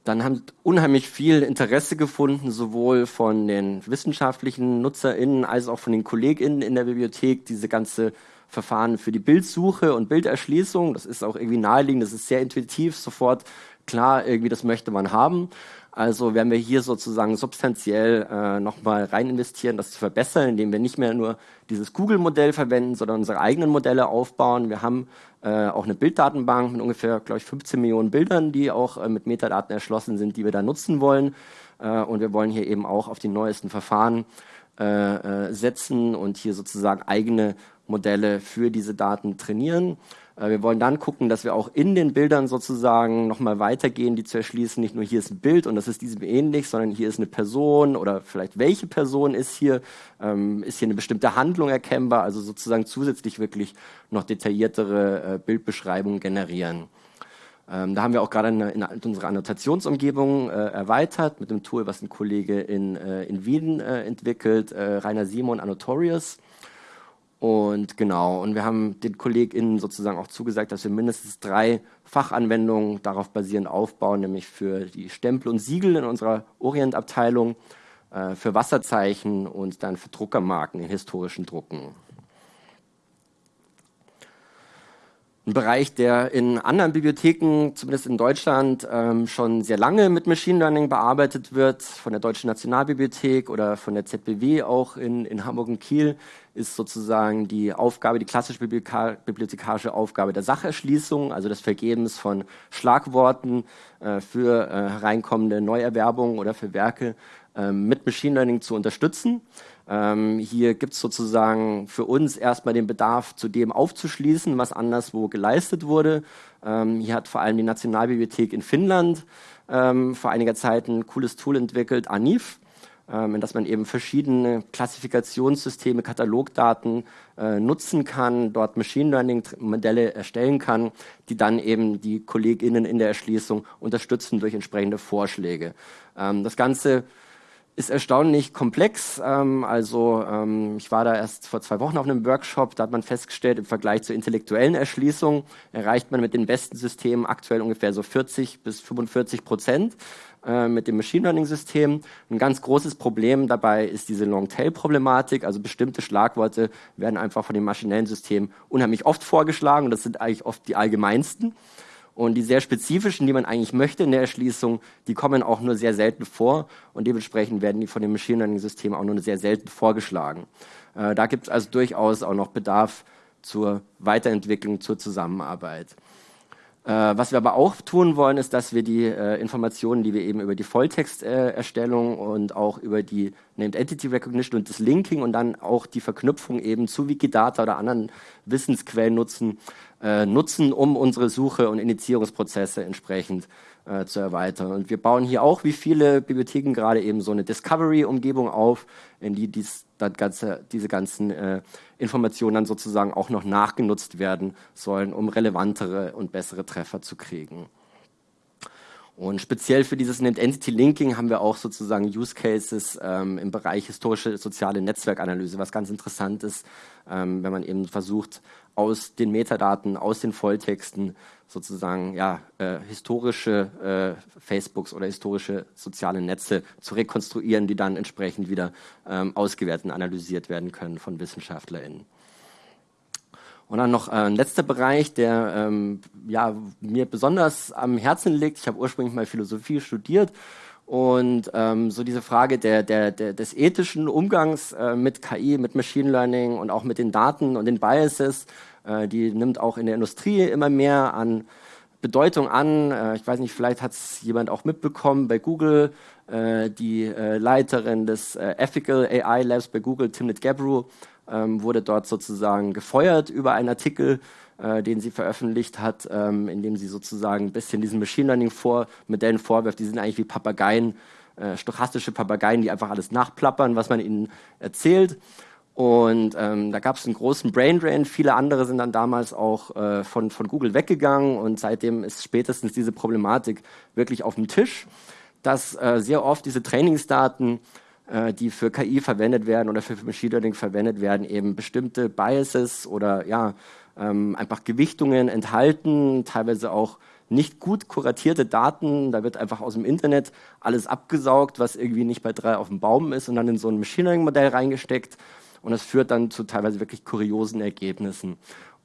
Dann haben unheimlich viel Interesse gefunden, sowohl von den wissenschaftlichen NutzerInnen als auch von den KollegInnen in der Bibliothek, diese ganze Verfahren für die Bildsuche und Bilderschließung. Das ist auch irgendwie naheliegend, das ist sehr intuitiv, sofort klar, irgendwie das möchte man haben. Also werden wir hier sozusagen substanziell äh, nochmal rein investieren, das zu verbessern, indem wir nicht mehr nur dieses Google-Modell verwenden, sondern unsere eigenen Modelle aufbauen. Wir haben äh, auch eine Bilddatenbank mit ungefähr, glaube ich, 15 Millionen Bildern, die auch äh, mit Metadaten erschlossen sind, die wir da nutzen wollen. Äh, und wir wollen hier eben auch auf die neuesten Verfahren äh, äh, setzen und hier sozusagen eigene Modelle für diese Daten trainieren. Äh, wir wollen dann gucken, dass wir auch in den Bildern sozusagen nochmal weitergehen, die zu erschließen. Nicht nur hier ist ein Bild und das ist diesem ähnlich, sondern hier ist eine Person oder vielleicht welche Person ist hier, ähm, ist hier eine bestimmte Handlung erkennbar, also sozusagen zusätzlich wirklich noch detailliertere äh, Bildbeschreibungen generieren. Ähm, da haben wir auch gerade in unsere Annotationsumgebung äh, erweitert mit einem Tool, was ein Kollege in, äh, in Wien äh, entwickelt, äh, Rainer Simon Annotorius. Und genau, und wir haben den KollegInnen sozusagen auch zugesagt, dass wir mindestens drei Fachanwendungen darauf basierend aufbauen, nämlich für die Stempel und Siegel in unserer Orientabteilung, äh, für Wasserzeichen und dann für Druckermarken in historischen Drucken. Ein Bereich, der in anderen Bibliotheken, zumindest in Deutschland, ähm, schon sehr lange mit Machine Learning bearbeitet wird, von der Deutschen Nationalbibliothek oder von der ZBW auch in, in Hamburg und Kiel, ist sozusagen die Aufgabe, die klassische bibliothekarische Aufgabe der Sacherschließung, also des Vergebens von Schlagworten äh, für äh, hereinkommende Neuerwerbungen oder für Werke äh, mit Machine Learning zu unterstützen. Ähm, hier gibt es sozusagen für uns erstmal den Bedarf, zu dem aufzuschließen, was anderswo geleistet wurde. Ähm, hier hat vor allem die Nationalbibliothek in Finnland ähm, vor einiger Zeit ein cooles Tool entwickelt, ANIF, ähm, in das man eben verschiedene Klassifikationssysteme, Katalogdaten äh, nutzen kann, dort Machine Learning Modelle erstellen kann, die dann eben die KollegInnen in der Erschließung unterstützen durch entsprechende Vorschläge. Ähm, das Ganze ist erstaunlich komplex. Ähm, also ähm, ich war da erst vor zwei Wochen auf einem Workshop, da hat man festgestellt, im Vergleich zur intellektuellen Erschließung erreicht man mit den besten Systemen aktuell ungefähr so 40 bis 45 Prozent äh, mit dem Machine Learning System. Ein ganz großes Problem dabei ist diese Long-Tail-Problematik. Also bestimmte Schlagworte werden einfach von dem maschinellen System unheimlich oft vorgeschlagen das sind eigentlich oft die allgemeinsten. Und die sehr spezifischen, die man eigentlich möchte in der Erschließung, die kommen auch nur sehr selten vor und dementsprechend werden die von dem Machine Learning System auch nur sehr selten vorgeschlagen. Äh, da gibt es also durchaus auch noch Bedarf zur Weiterentwicklung, zur Zusammenarbeit. Äh, was wir aber auch tun wollen, ist, dass wir die äh, Informationen, die wir eben über die Volltexterstellung und auch über die Named Entity Recognition und das Linking und dann auch die Verknüpfung eben zu Wikidata oder anderen Wissensquellen nutzen, äh, nutzen, um unsere Suche und Initiierungsprozesse entsprechend äh, zu erweitern. Und wir bauen hier auch, wie viele Bibliotheken, gerade eben so eine Discovery-Umgebung auf, in die dies, ganze, diese ganzen äh, Informationen dann sozusagen auch noch nachgenutzt werden sollen, um relevantere und bessere Treffer zu kriegen. Und speziell für dieses Named Entity Linking haben wir auch sozusagen Use Cases ähm, im Bereich historische soziale Netzwerkanalyse, was ganz interessant ist, ähm, wenn man eben versucht, aus den Metadaten, aus den Volltexten sozusagen ja, äh, historische äh, Facebooks oder historische soziale Netze zu rekonstruieren, die dann entsprechend wieder ähm, ausgewertet und analysiert werden können von WissenschaftlerInnen. Und dann noch äh, ein letzter Bereich, der ähm, ja, mir besonders am Herzen liegt. Ich habe ursprünglich mal Philosophie studiert und ähm, so diese Frage der, der, der, des ethischen Umgangs äh, mit KI, mit Machine Learning und auch mit den Daten und den Biases, äh, die nimmt auch in der Industrie immer mehr an Bedeutung an. Äh, ich weiß nicht, vielleicht hat es jemand auch mitbekommen bei Google, äh, die äh, Leiterin des Ethical AI Labs bei Google, Timnit Gebru, wurde dort sozusagen gefeuert über einen Artikel, äh, den sie veröffentlicht hat, ähm, in dem sie sozusagen ein bisschen diesen Machine Learning vor, Modellen vorwirft. Die sind eigentlich wie Papageien, äh, stochastische Papageien, die einfach alles nachplappern, was man ihnen erzählt. Und ähm, da gab es einen großen Brain Drain. Viele andere sind dann damals auch äh, von, von Google weggegangen und seitdem ist spätestens diese Problematik wirklich auf dem Tisch, dass äh, sehr oft diese Trainingsdaten die für KI verwendet werden oder für Machine Learning verwendet werden, eben bestimmte Biases oder ja, ähm, einfach Gewichtungen enthalten, teilweise auch nicht gut kuratierte Daten. Da wird einfach aus dem Internet alles abgesaugt, was irgendwie nicht bei drei auf dem Baum ist und dann in so ein Machine Learning Modell reingesteckt. Und das führt dann zu teilweise wirklich kuriosen Ergebnissen.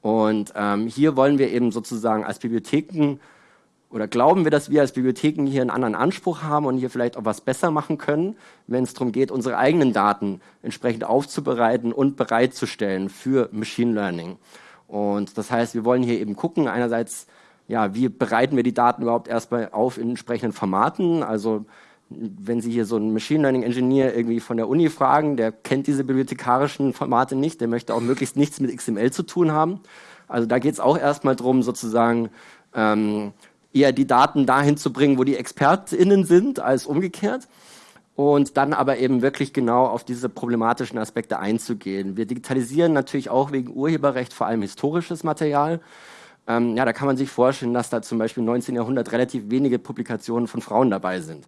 Und ähm, hier wollen wir eben sozusagen als Bibliotheken oder glauben wir, dass wir als Bibliotheken hier einen anderen Anspruch haben und hier vielleicht auch was besser machen können, wenn es darum geht, unsere eigenen Daten entsprechend aufzubereiten und bereitzustellen für Machine Learning. Und das heißt, wir wollen hier eben gucken, einerseits, ja, wie bereiten wir die Daten überhaupt erstmal auf in entsprechenden Formaten, also wenn Sie hier so einen Machine Learning Engineer irgendwie von der Uni fragen, der kennt diese bibliothekarischen Formate nicht, der möchte auch möglichst nichts mit XML zu tun haben. Also da geht es auch erstmal darum, sozusagen ähm, eher die Daten dahin zu bringen, wo die ExpertInnen sind, als umgekehrt. Und dann aber eben wirklich genau auf diese problematischen Aspekte einzugehen. Wir digitalisieren natürlich auch wegen Urheberrecht vor allem historisches Material. Ähm, ja, da kann man sich vorstellen, dass da zum Beispiel im 19. Jahrhundert relativ wenige Publikationen von Frauen dabei sind.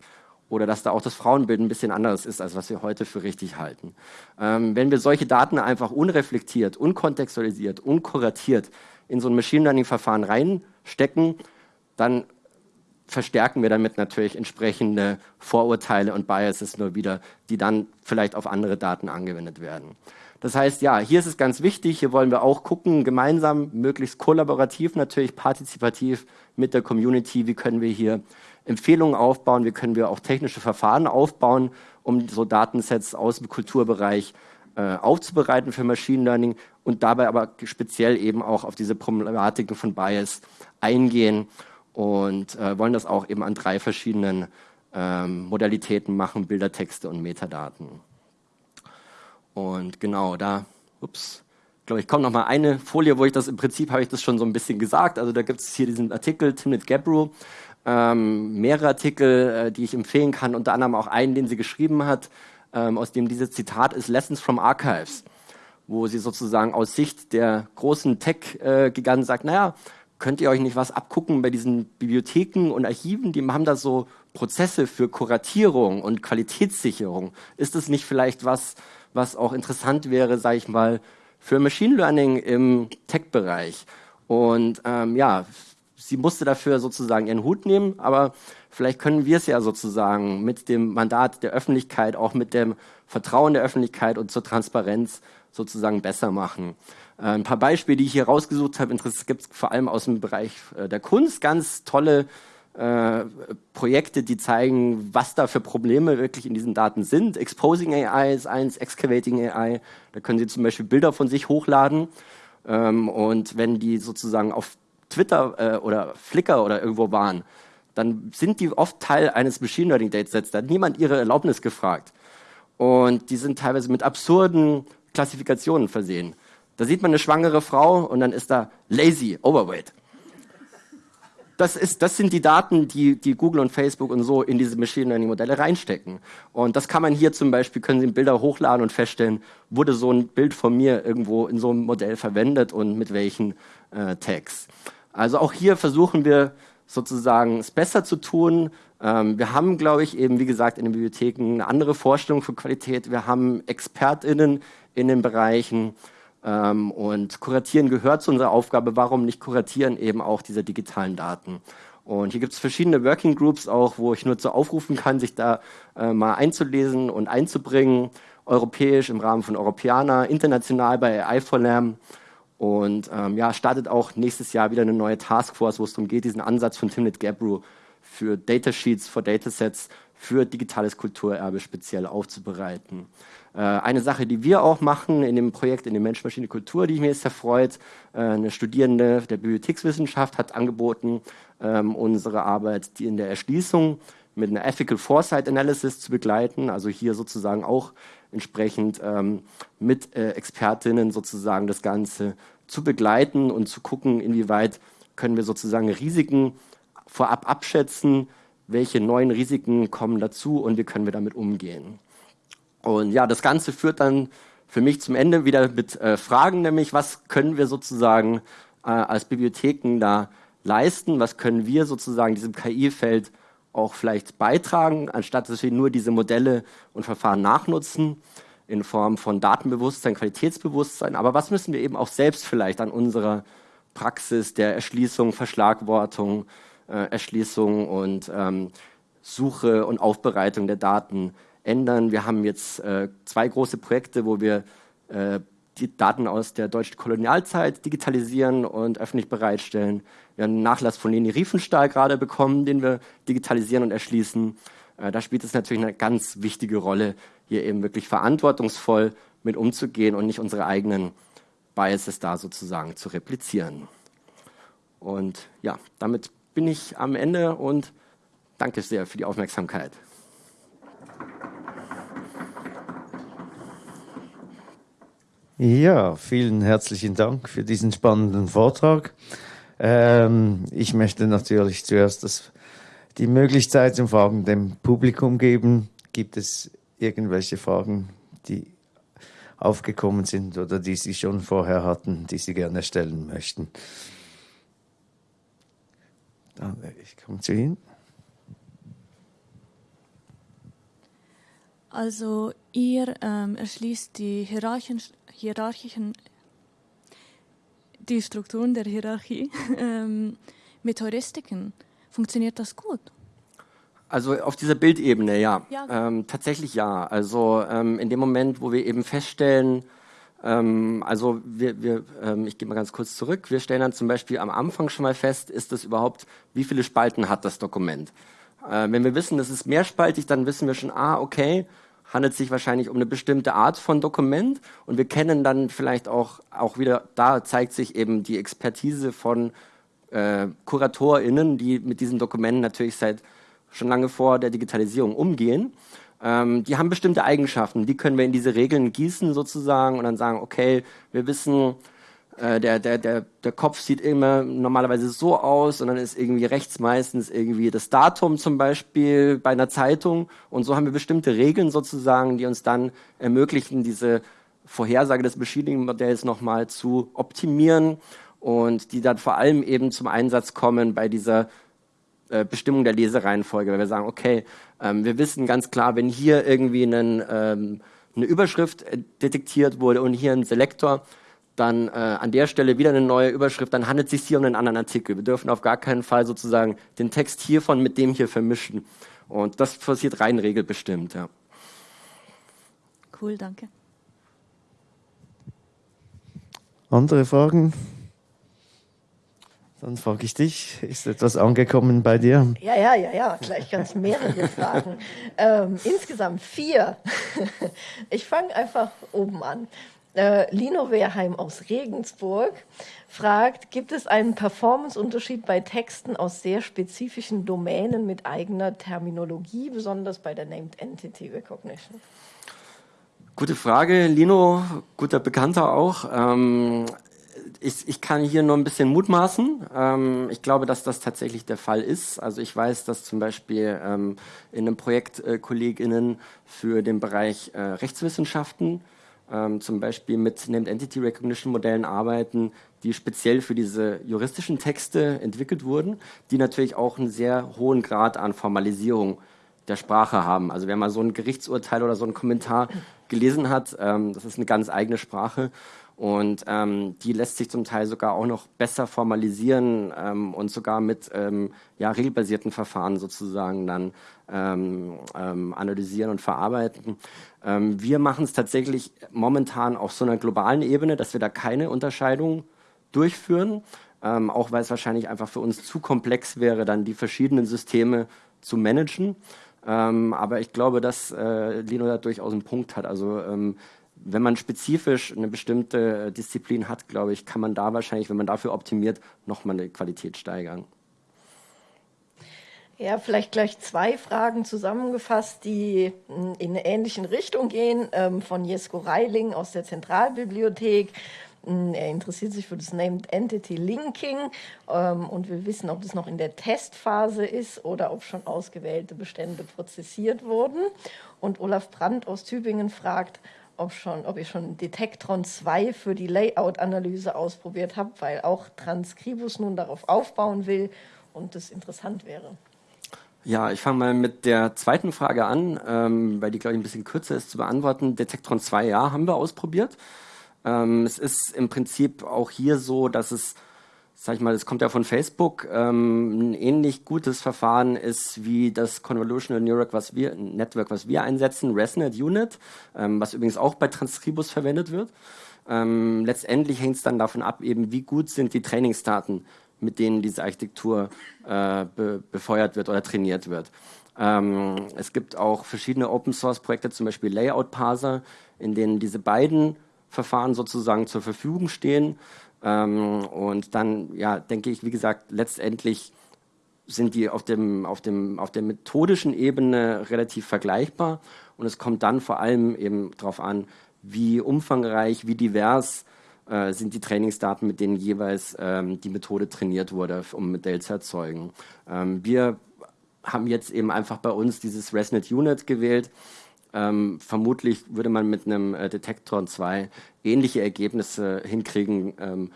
Oder dass da auch das Frauenbild ein bisschen anderes ist, als was wir heute für richtig halten. Ähm, wenn wir solche Daten einfach unreflektiert, unkontextualisiert, unkuratiert in so ein Machine Learning-Verfahren reinstecken, dann verstärken wir damit natürlich entsprechende Vorurteile und Biases nur wieder, die dann vielleicht auf andere Daten angewendet werden. Das heißt, ja, hier ist es ganz wichtig, hier wollen wir auch gucken, gemeinsam, möglichst kollaborativ, natürlich partizipativ mit der Community, wie können wir hier Empfehlungen aufbauen, wie können wir auch technische Verfahren aufbauen, um so Datensets aus dem Kulturbereich äh, aufzubereiten für Machine Learning und dabei aber speziell eben auch auf diese Problematiken von Bias eingehen und äh, wollen das auch eben an drei verschiedenen ähm, Modalitäten machen, Bilder, Texte und Metadaten. Und genau, da, ups, glaube ich, kommt noch mal eine Folie, wo ich das im Prinzip habe ich das schon so ein bisschen gesagt. Also da gibt es hier diesen Artikel Timnit Gebru, ähm, mehrere Artikel, äh, die ich empfehlen kann, unter anderem auch einen, den sie geschrieben hat, ähm, aus dem dieses Zitat ist Lessons from Archives, wo sie sozusagen aus Sicht der großen Tech-Giganten äh, sagt, naja, könnt ihr euch nicht was abgucken bei diesen Bibliotheken und Archiven? Die haben da so Prozesse für Kuratierung und Qualitätssicherung. Ist es nicht vielleicht was, was auch interessant wäre, sage ich mal, für Machine Learning im Tech-Bereich? Und ähm, ja, sie musste dafür sozusagen ihren Hut nehmen, aber vielleicht können wir es ja sozusagen mit dem Mandat der Öffentlichkeit, auch mit dem Vertrauen der Öffentlichkeit und zur Transparenz sozusagen besser machen. Äh, ein paar Beispiele, die ich hier rausgesucht habe, es gibt vor allem aus dem Bereich äh, der Kunst ganz tolle äh, Projekte, die zeigen, was da für Probleme wirklich in diesen Daten sind. Exposing AI ist eins, Excavating AI, da können Sie zum Beispiel Bilder von sich hochladen ähm, und wenn die sozusagen auf Twitter äh, oder Flickr oder irgendwo waren, dann sind die oft Teil eines Machine Learning Datasets. Da hat niemand ihre Erlaubnis gefragt. Und die sind teilweise mit absurden Klassifikationen versehen. Da sieht man eine schwangere Frau und dann ist da lazy, overweight. das, ist, das sind die Daten, die, die Google und Facebook und so in diese Machine Learning Modelle reinstecken. Und das kann man hier zum Beispiel, können Sie Bilder hochladen und feststellen, wurde so ein Bild von mir irgendwo in so einem Modell verwendet und mit welchen äh, Tags. Also auch hier versuchen wir sozusagen es besser zu tun. Ähm, wir haben, glaube ich, eben wie gesagt in den Bibliotheken eine andere Vorstellung von Qualität. Wir haben ExpertInnen in den Bereichen ähm, und Kuratieren gehört zu unserer Aufgabe. Warum nicht kuratieren eben auch diese digitalen Daten? Und hier gibt es verschiedene Working Groups auch, wo ich nur zu aufrufen kann, sich da äh, mal einzulesen und einzubringen. Europäisch im Rahmen von Europäer, international bei AI for Lam. Und ähm, ja, startet auch nächstes Jahr wieder eine neue Taskforce, wo es darum geht, diesen Ansatz von Timnit Gabru für Datasheets, für Datasets, für digitales Kulturerbe speziell aufzubereiten. Äh, eine Sache, die wir auch machen in dem Projekt in der Mensch-Maschine-Kultur, die mir sehr freut, äh, eine Studierende der Bibliothekswissenschaft hat angeboten, ähm, unsere Arbeit die in der Erschließung mit einer Ethical Foresight Analysis zu begleiten, also hier sozusagen auch entsprechend ähm, mit äh, Expertinnen sozusagen das Ganze zu begleiten und zu gucken, inwieweit können wir sozusagen Risiken vorab abschätzen, welche neuen Risiken kommen dazu und wie können wir damit umgehen. Und ja, das Ganze führt dann für mich zum Ende wieder mit äh, Fragen, nämlich was können wir sozusagen äh, als Bibliotheken da leisten, was können wir sozusagen diesem KI-Feld auch vielleicht beitragen, anstatt dass wir nur diese Modelle und Verfahren nachnutzen in Form von Datenbewusstsein, Qualitätsbewusstsein. Aber was müssen wir eben auch selbst vielleicht an unserer Praxis der Erschließung, Verschlagwortung, äh, Erschließung und ähm, Suche und Aufbereitung der Daten ändern. Wir haben jetzt äh, zwei große Projekte, wo wir äh, die Daten aus der deutschen Kolonialzeit digitalisieren und öffentlich bereitstellen. Wir haben einen Nachlass von Leni Riefenstahl gerade bekommen, den wir digitalisieren und erschließen. Äh, da spielt es natürlich eine ganz wichtige Rolle, hier eben wirklich verantwortungsvoll mit umzugehen und nicht unsere eigenen Biases da sozusagen zu replizieren. Und ja, damit bin ich am Ende und danke sehr für die Aufmerksamkeit. Ja, vielen herzlichen Dank für diesen spannenden Vortrag. Ähm, ich möchte natürlich zuerst das, die Möglichkeit zum Fragen dem Publikum geben. Gibt es irgendwelche Fragen, die aufgekommen sind oder die Sie schon vorher hatten, die Sie gerne stellen möchten? Dann, ich komme zu Ihnen. Also ihr ähm, erschließt die Hierarchien, hierarchischen, die Strukturen der Hierarchie ähm, mit Heuristiken. Funktioniert das gut? Also auf dieser Bildebene, ja. ja. Ähm, tatsächlich ja. Also ähm, in dem Moment, wo wir eben feststellen, ähm, also wir, wir ähm, ich gehe mal ganz kurz zurück, wir stellen dann zum Beispiel am Anfang schon mal fest, ist das überhaupt, wie viele Spalten hat das Dokument? Äh, wenn wir wissen, das ist mehrspaltig, dann wissen wir schon, ah, okay, handelt sich wahrscheinlich um eine bestimmte Art von Dokument und wir kennen dann vielleicht auch, auch wieder, da zeigt sich eben die Expertise von äh, KuratorInnen, die mit diesen Dokumenten natürlich seit schon lange vor der Digitalisierung umgehen. Ähm, die haben bestimmte Eigenschaften, die können wir in diese Regeln gießen sozusagen und dann sagen, okay, wir wissen, äh, der, der, der, der Kopf sieht immer normalerweise so aus und dann ist irgendwie rechts meistens irgendwie das Datum zum Beispiel bei einer Zeitung. Und so haben wir bestimmte Regeln sozusagen, die uns dann ermöglichen, diese Vorhersage des Machine-Modells nochmal zu optimieren und die dann vor allem eben zum Einsatz kommen bei dieser äh, Bestimmung der Lesereihenfolge, weil wir sagen, okay, ähm, wir wissen ganz klar, wenn hier irgendwie einen, ähm, eine Überschrift äh, detektiert wurde und hier ein Selektor, dann äh, an der Stelle wieder eine neue Überschrift, dann handelt es sich hier um einen anderen Artikel. Wir dürfen auf gar keinen Fall sozusagen den Text hiervon mit dem hier vermischen. Und das passiert rein regelbestimmt. Ja. Cool, danke. Andere Fragen? Dann frage ich dich, ist etwas angekommen bei dir? Ja, ja, ja, ja, gleich ganz mehrere Fragen. Ähm, insgesamt vier. Ich fange einfach oben an. Äh, Lino Wehrheim aus Regensburg fragt, gibt es einen Performance-Unterschied bei Texten aus sehr spezifischen Domänen mit eigener Terminologie, besonders bei der Named Entity Recognition? Gute Frage, Lino, guter Bekannter auch. Ähm, ich, ich kann hier nur ein bisschen mutmaßen. Ähm, ich glaube, dass das tatsächlich der Fall ist. Also ich weiß, dass zum Beispiel ähm, in einem Projekt äh, KollegInnen für den Bereich äh, Rechtswissenschaften ähm, zum Beispiel mit Named Entity Recognition Modellen arbeiten, die speziell für diese juristischen Texte entwickelt wurden, die natürlich auch einen sehr hohen Grad an Formalisierung der Sprache haben. Also wer mal so ein Gerichtsurteil oder so einen Kommentar gelesen hat, ähm, das ist eine ganz eigene Sprache und ähm, die lässt sich zum Teil sogar auch noch besser formalisieren ähm, und sogar mit ähm, ja, regelbasierten Verfahren sozusagen dann ähm, ähm, analysieren und verarbeiten. Ähm, wir machen es tatsächlich momentan auf so einer globalen Ebene, dass wir da keine Unterscheidung durchführen, auch weil es wahrscheinlich einfach für uns zu komplex wäre, dann die verschiedenen Systeme zu managen. aber ich glaube, dass äh, Lino da durchaus einen Punkt hat. Also wenn man spezifisch eine bestimmte Disziplin hat, glaube ich, kann man da wahrscheinlich, wenn man dafür optimiert, nochmal eine Qualität steigern. Ja, vielleicht gleich zwei Fragen zusammengefasst, die in eine ähnliche Richtung gehen, ähm, von Jesko Reiling aus der Zentralbibliothek. Er interessiert sich für das Named Entity Linking ähm, und will wissen, ob das noch in der Testphase ist oder ob schon ausgewählte Bestände prozessiert wurden. Und Olaf Brandt aus Tübingen fragt, ob, schon, ob ich schon Detektron 2 für die Layout-Analyse ausprobiert habe, weil auch Transcribus nun darauf aufbauen will und das interessant wäre. Ja, ich fange mal mit der zweiten Frage an, ähm, weil die, glaube ich, ein bisschen kürzer ist zu beantworten. Detektron 2, ja, haben wir ausprobiert. Ähm, es ist im Prinzip auch hier so, dass es sag ich mal, das kommt ja von Facebook, ähm, ein ähnlich gutes Verfahren ist wie das Convolutional Network, was wir, Network, was wir einsetzen, ResNet Unit, ähm, was übrigens auch bei Transcribus verwendet wird. Ähm, letztendlich hängt es dann davon ab, eben wie gut sind die Trainingsdaten, mit denen diese Architektur äh, be befeuert wird oder trainiert wird. Ähm, es gibt auch verschiedene Open-Source-Projekte, zum Beispiel Layout-Parser, in denen diese beiden Verfahren sozusagen zur Verfügung stehen. Ähm, und dann, ja, denke ich, wie gesagt, letztendlich sind die auf, dem, auf, dem, auf der methodischen Ebene relativ vergleichbar. Und es kommt dann vor allem eben darauf an, wie umfangreich, wie divers äh, sind die Trainingsdaten, mit denen jeweils ähm, die Methode trainiert wurde, um ein Modell zu erzeugen. Ähm, wir haben jetzt eben einfach bei uns dieses ResNet Unit gewählt, ähm, vermutlich würde man mit einem äh, Detektor 2 ähnliche Ergebnisse hinkriegen ähm,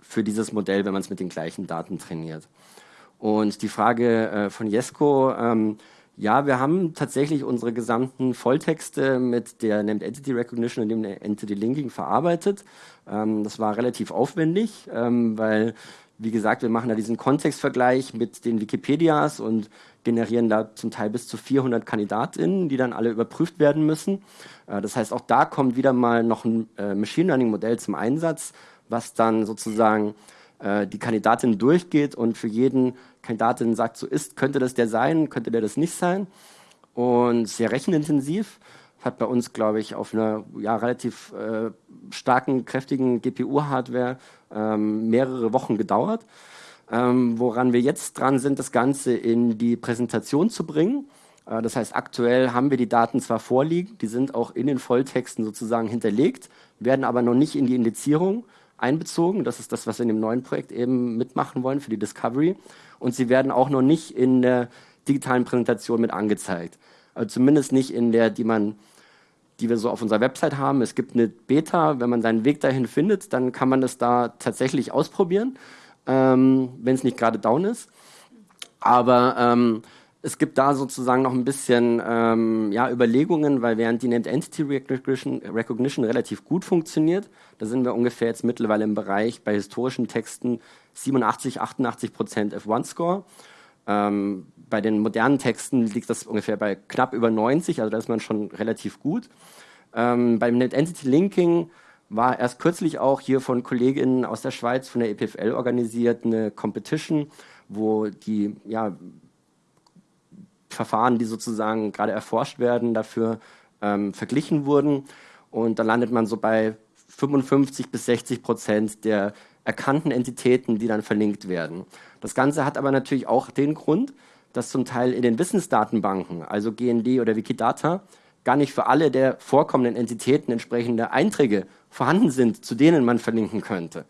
für dieses Modell, wenn man es mit den gleichen Daten trainiert. Und die Frage äh, von Jesko, ähm, ja, wir haben tatsächlich unsere gesamten Volltexte mit der Named Entity Recognition und dem Entity Linking verarbeitet. Ähm, das war relativ aufwendig, ähm, weil, wie gesagt, wir machen da diesen Kontextvergleich mit den Wikipedias und generieren da zum Teil bis zu 400 KandidatInnen, die dann alle überprüft werden müssen. Äh, das heißt, auch da kommt wieder mal noch ein äh, Machine Learning Modell zum Einsatz, was dann sozusagen äh, die Kandidatin durchgeht und für jeden Kandidatin sagt, so ist, könnte das der sein, könnte der das nicht sein. Und sehr rechenintensiv. Hat bei uns, glaube ich, auf einer ja, relativ äh, starken, kräftigen GPU-Hardware ähm, mehrere Wochen gedauert. Ähm, woran wir jetzt dran sind, das Ganze in die Präsentation zu bringen. Äh, das heißt, aktuell haben wir die Daten zwar vorliegen, die sind auch in den Volltexten sozusagen hinterlegt, werden aber noch nicht in die Indizierung einbezogen. Das ist das, was wir in dem neuen Projekt eben mitmachen wollen für die Discovery. Und sie werden auch noch nicht in der digitalen Präsentation mit angezeigt. Also zumindest nicht in der, die man die wir so auf unserer Website haben. Es gibt eine Beta, wenn man seinen Weg dahin findet, dann kann man das da tatsächlich ausprobieren ähm, wenn es nicht gerade down ist. Aber ähm, es gibt da sozusagen noch ein bisschen ähm, ja, Überlegungen, weil während die Named Entity Recognition, Recognition, relativ gut funktioniert, da sind wir ungefähr jetzt mittlerweile im Bereich bei historischen Texten 87, 88 Prozent F1-Score. Ähm, bei den modernen Texten liegt das ungefähr bei knapp über 90, also da ist man schon relativ gut. Ähm, beim Named Entity Linking war erst kürzlich auch hier von Kolleginnen aus der Schweiz, von der EPFL organisiert, eine Competition, wo die ja, Verfahren, die sozusagen gerade erforscht werden, dafür ähm, verglichen wurden. Und da landet man so bei 55 bis 60 Prozent der erkannten Entitäten, die dann verlinkt werden. Das Ganze hat aber natürlich auch den Grund, dass zum Teil in den Wissensdatenbanken, also GND oder Wikidata, gar nicht für alle der vorkommenden Entitäten entsprechende Einträge vorhanden sind, zu denen man verlinken könnte.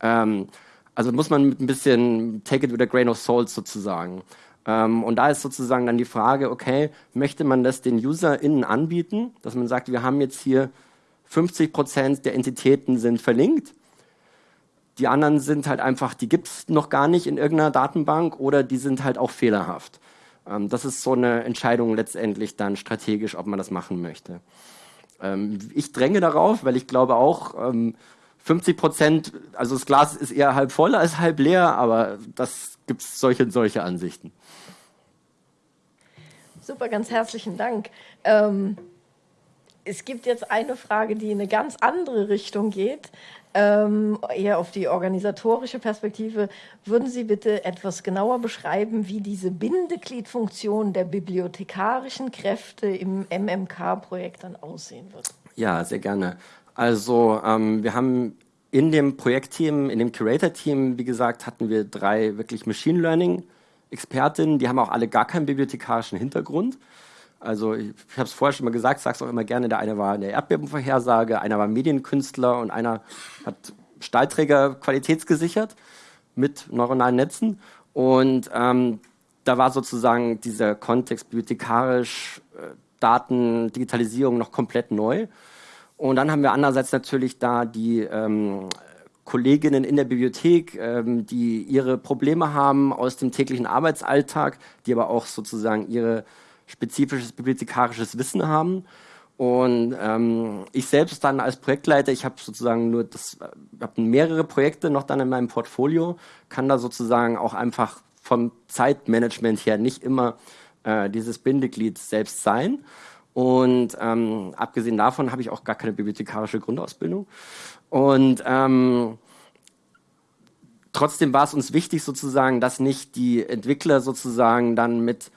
Ähm, also muss man mit ein bisschen take it with a grain of salt sozusagen. Ähm, und da ist sozusagen dann die Frage, okay, möchte man das den UserInnen anbieten, dass man sagt, wir haben jetzt hier 50 Prozent der Entitäten sind verlinkt, die anderen sind halt einfach, die gibt es noch gar nicht in irgendeiner Datenbank oder die sind halt auch fehlerhaft. Ähm, das ist so eine Entscheidung letztendlich dann strategisch, ob man das machen möchte. Ähm, ich dränge darauf, weil ich glaube auch, 50 ähm, Prozent, also das Glas ist eher halb voll als halb leer, aber das gibt es solche und solche Ansichten. Super, ganz herzlichen Dank. Ähm, es gibt jetzt eine Frage, die in eine ganz andere Richtung geht, ähm, eher auf die organisatorische Perspektive. Würden Sie bitte etwas genauer beschreiben, wie diese Bindegliedfunktion der bibliothekarischen Kräfte im MMK-Projekt dann aussehen wird? Ja, sehr gerne. Also ähm, wir haben in dem Projektteam, in dem Curator-Team, wie gesagt, hatten wir drei wirklich Machine Learning Expertinnen, die haben auch alle gar keinen bibliothekarischen Hintergrund. Also ich, ich habe es vorher schon mal gesagt, sage es auch immer gerne, der eine war in der Erdbebenvorhersage, einer war Medienkünstler und einer hat Stahlträger qualitätsgesichert mit neuronalen Netzen. Und ähm, da war sozusagen dieser Kontext bibliothekarisch, äh, Daten, Digitalisierung noch komplett neu. Und dann haben wir andererseits natürlich da die ähm, Kolleginnen in der Bibliothek, ähm, die ihre Probleme haben aus dem täglichen Arbeitsalltag, die aber auch sozusagen ihr spezifisches bibliothekarisches Wissen haben. Und ähm, ich selbst dann als Projektleiter, ich habe sozusagen nur das, habe mehrere Projekte noch dann in meinem Portfolio, kann da sozusagen auch einfach vom Zeitmanagement her nicht immer äh, dieses Bindeglied selbst sein. Und ähm, abgesehen davon habe ich auch gar keine bibliothekarische Grundausbildung. Und ähm, trotzdem war es uns wichtig sozusagen, dass nicht die Entwickler sozusagen dann mit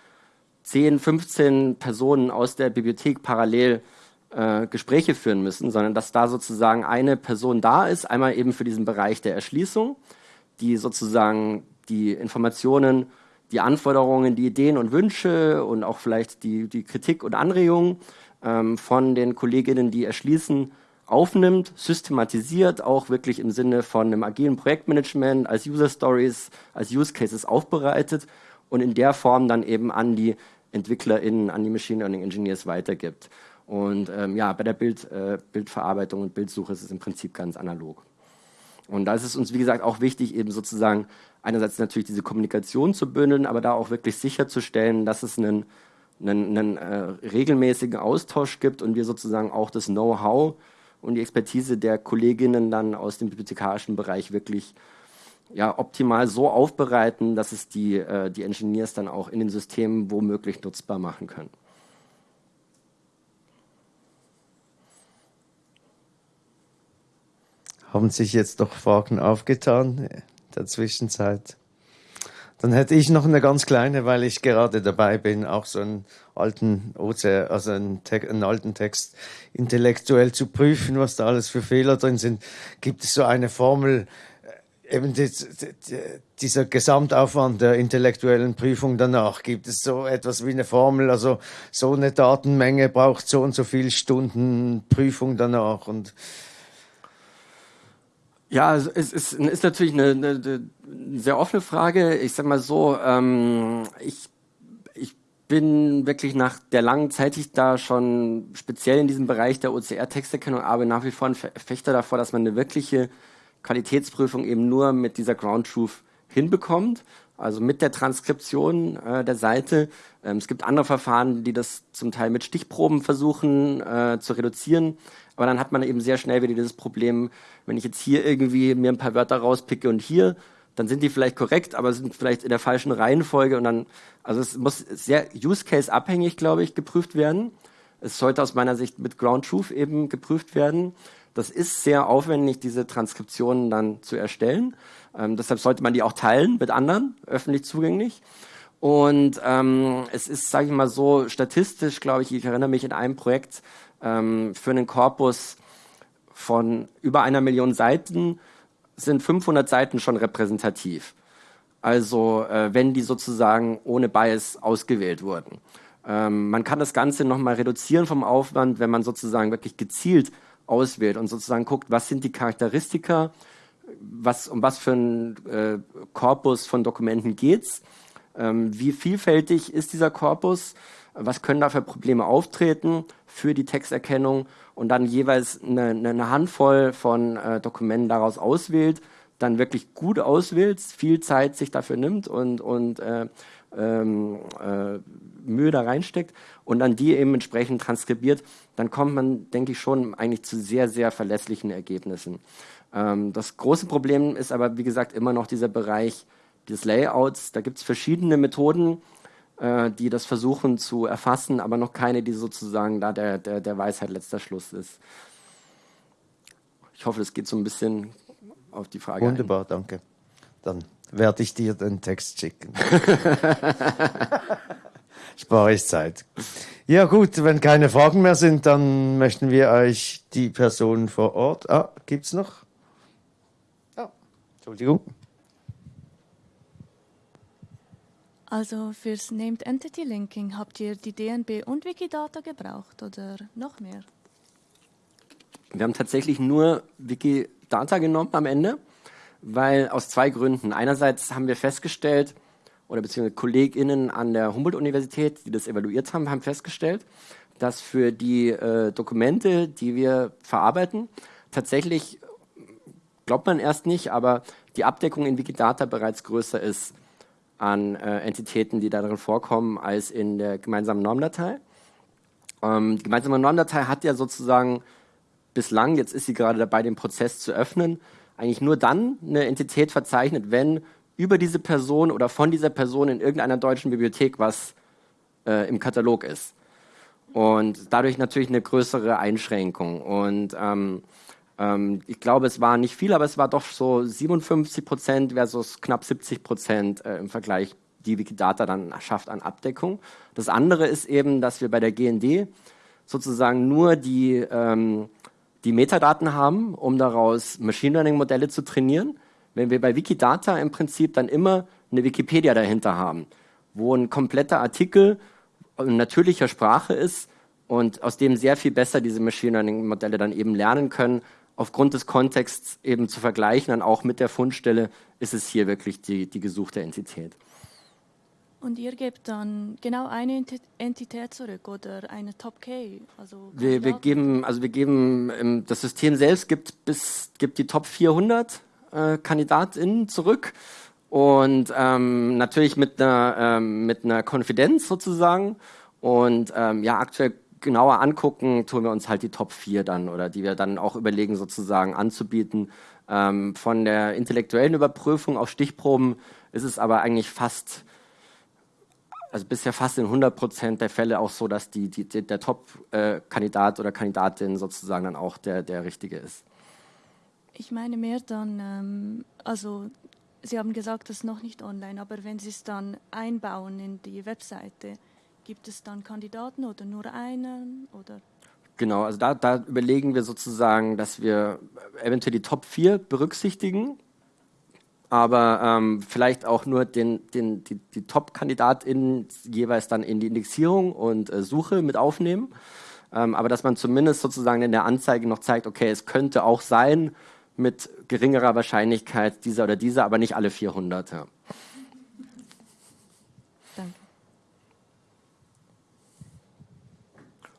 10, 15 Personen aus der Bibliothek parallel äh, Gespräche führen müssen, sondern dass da sozusagen eine Person da ist, einmal eben für diesen Bereich der Erschließung, die sozusagen die Informationen, die Anforderungen, die Ideen und Wünsche und auch vielleicht die, die Kritik und Anregungen ähm, von den Kolleginnen, die erschließen, aufnimmt, systematisiert, auch wirklich im Sinne von einem agilen Projektmanagement, als User Stories, als Use Cases aufbereitet und in der Form dann eben an die EntwicklerInnen, an die Machine Learning Engineers weitergibt. Und ähm, ja, bei der Bild, äh, Bildverarbeitung und Bildsuche ist es im Prinzip ganz analog. Und da ist es uns, wie gesagt, auch wichtig, eben sozusagen einerseits natürlich diese Kommunikation zu bündeln, aber da auch wirklich sicherzustellen, dass es einen, einen, einen äh, regelmäßigen Austausch gibt und wir sozusagen auch das Know-how und die Expertise der Kolleginnen dann aus dem bibliothekarischen Bereich wirklich ja, optimal so aufbereiten, dass es die, äh, die Engineers dann auch in den Systemen womöglich nutzbar machen können. Haben sich jetzt doch Fragen aufgetan in der Zwischenzeit? Dann hätte ich noch eine ganz kleine, weil ich gerade dabei bin, auch so einen alten OCR, also einen, einen, alten Text intellektuell zu prüfen, was da alles für Fehler drin sind. Gibt es so eine Formel, äh, eben die, die, dieser Gesamtaufwand der intellektuellen Prüfung danach? Gibt es so etwas wie eine Formel, also so eine Datenmenge braucht so und so viele Stunden Prüfung danach und ja, es ist, ist natürlich eine, eine, eine, sehr offene Frage. Ich sag mal so, ähm, ich, ich bin wirklich nach der langen Zeit, die ich da schon speziell in diesem Bereich der OCR-Texterkennung arbeite, nach wie vor ein Verfechter davor, dass man eine wirkliche Qualitätsprüfung eben nur mit dieser Ground Truth hinbekommt, also mit der Transkription äh, der Seite. Ähm, es gibt andere Verfahren, die das zum Teil mit Stichproben versuchen äh, zu reduzieren. Aber dann hat man eben sehr schnell wieder dieses Problem, wenn ich jetzt hier irgendwie mir ein paar Wörter rauspicke und hier, dann sind die vielleicht korrekt, aber sind vielleicht in der falschen Reihenfolge und dann, also es muss sehr Use Case abhängig, glaube ich, geprüft werden. Es sollte aus meiner Sicht mit Ground Truth eben geprüft werden. Das ist sehr aufwendig, diese Transkriptionen dann zu erstellen. Ähm, deshalb sollte man die auch teilen mit anderen, öffentlich zugänglich. Und ähm, es ist, sage ich mal so, statistisch, glaube ich, ich erinnere mich in einem Projekt, ähm, für einen Korpus von über einer Million Seiten sind 500 Seiten schon repräsentativ. Also äh, wenn die sozusagen ohne Bias ausgewählt wurden. Ähm, man kann das Ganze nochmal reduzieren vom Aufwand, wenn man sozusagen wirklich gezielt auswählt und sozusagen guckt, was sind die Charakteristika was, um was für einen äh, Korpus von Dokumenten geht's, ähm, wie vielfältig ist dieser Korpus, was können da für Probleme auftreten für die Texterkennung und dann jeweils eine, eine Handvoll von äh, Dokumenten daraus auswählt, dann wirklich gut auswählt, viel Zeit sich dafür nimmt und, und äh, ähm, äh, Mühe da reinsteckt und dann die eben entsprechend transkribiert, dann kommt man, denke ich, schon eigentlich zu sehr, sehr verlässlichen Ergebnissen. Ähm, das große Problem ist aber, wie gesagt, immer noch dieser Bereich des Layouts. Da gibt es verschiedene Methoden, äh, die das versuchen zu erfassen, aber noch keine, die sozusagen da der, der, der Weisheit letzter Schluss ist. Ich hoffe, das geht so ein bisschen auf die Frage. Wunderbar, ein. danke. Dann werde ich dir den Text schicken. Spare ich Zeit. Ja gut, wenn keine Fragen mehr sind, dann möchten wir euch die Person vor Ort. Ah, gibt's noch? Ah, Entschuldigung. Also fürs Named Entity Linking habt ihr die DNB und Wikidata gebraucht oder noch mehr? Wir haben tatsächlich nur Wikidata genommen am Ende, weil aus zwei Gründen. Einerseits haben wir festgestellt, oder beziehungsweise KollegInnen an der Humboldt-Universität, die das evaluiert haben, haben festgestellt, dass für die äh, Dokumente, die wir verarbeiten, tatsächlich, glaubt man erst nicht, aber die Abdeckung in Wikidata bereits größer ist an äh, Entitäten, die darin vorkommen, als in der gemeinsamen Normdatei. Ähm, die gemeinsame Normdatei hat ja sozusagen bislang, jetzt ist sie gerade dabei, den Prozess zu öffnen, eigentlich nur dann eine Entität verzeichnet, wenn über diese Person oder von dieser Person in irgendeiner deutschen Bibliothek was äh, im Katalog ist. Und dadurch natürlich eine größere Einschränkung. Und ähm, ähm, ich glaube, es war nicht viel, aber es war doch so 57 Prozent versus knapp 70 Prozent äh, im Vergleich, die Wikidata dann schafft an Abdeckung. Das andere ist eben, dass wir bei der GND sozusagen nur die, ähm, die Metadaten haben, um daraus Machine Learning Modelle zu trainieren. Wenn wir bei Wikidata im Prinzip dann immer eine Wikipedia dahinter haben, wo ein kompletter Artikel in natürlicher Sprache ist und aus dem sehr viel besser diese Machine Learning Modelle dann eben lernen können, aufgrund des Kontexts eben zu vergleichen, dann auch mit der Fundstelle, ist es hier wirklich die, die gesuchte Entität. Und ihr gebt dann genau eine Entität zurück oder eine Top K? Also wir, wir, geben, also wir geben, ähm, das System selbst gibt, bis, gibt die Top 400 äh, KandidatInnen zurück und ähm, natürlich mit einer, ähm, mit einer Konfidenz sozusagen. Und ähm, ja, aktuell genauer angucken, tun wir uns halt die Top 4 dann oder die wir dann auch überlegen sozusagen anzubieten. Ähm, von der intellektuellen Überprüfung auf Stichproben ist es aber eigentlich fast, also bisher fast in 100 Prozent der Fälle auch so, dass die, die der Top-Kandidat äh, oder Kandidatin sozusagen dann auch der, der richtige ist. Ich meine mehr dann, ähm, also Sie haben gesagt, das ist noch nicht online, aber wenn Sie es dann einbauen in die Webseite, Gibt es dann Kandidaten oder nur einen? Oder? Genau, also da, da überlegen wir sozusagen, dass wir eventuell die Top 4 berücksichtigen, aber ähm, vielleicht auch nur den, den, die, die Top-KandidatInnen jeweils dann in die Indexierung und äh, Suche mit aufnehmen. Ähm, aber dass man zumindest sozusagen in der Anzeige noch zeigt, okay, es könnte auch sein mit geringerer Wahrscheinlichkeit dieser oder dieser, aber nicht alle 400. Ja.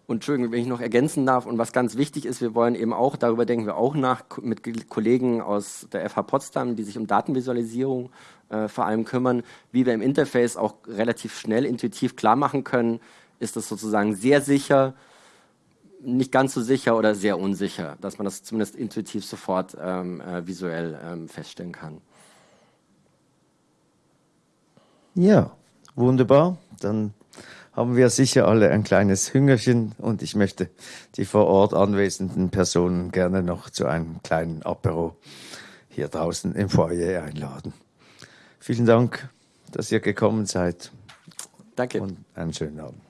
Und Entschuldigung, wenn ich noch ergänzen darf, und was ganz wichtig ist, wir wollen eben auch, darüber denken wir auch nach, mit Kollegen aus der FH Potsdam, die sich um Datenvisualisierung äh, vor allem kümmern, wie wir im Interface auch relativ schnell, intuitiv klar machen können, ist das sozusagen sehr sicher, nicht ganz so sicher oder sehr unsicher, dass man das zumindest intuitiv sofort ähm, äh, visuell ähm, feststellen kann. Ja, wunderbar. Dann haben wir sicher alle ein kleines Hüngerchen und ich möchte die vor Ort anwesenden Personen gerne noch zu einem kleinen Apero hier draußen im Foyer einladen. Vielen Dank, dass ihr gekommen seid. Danke. Und einen schönen Abend.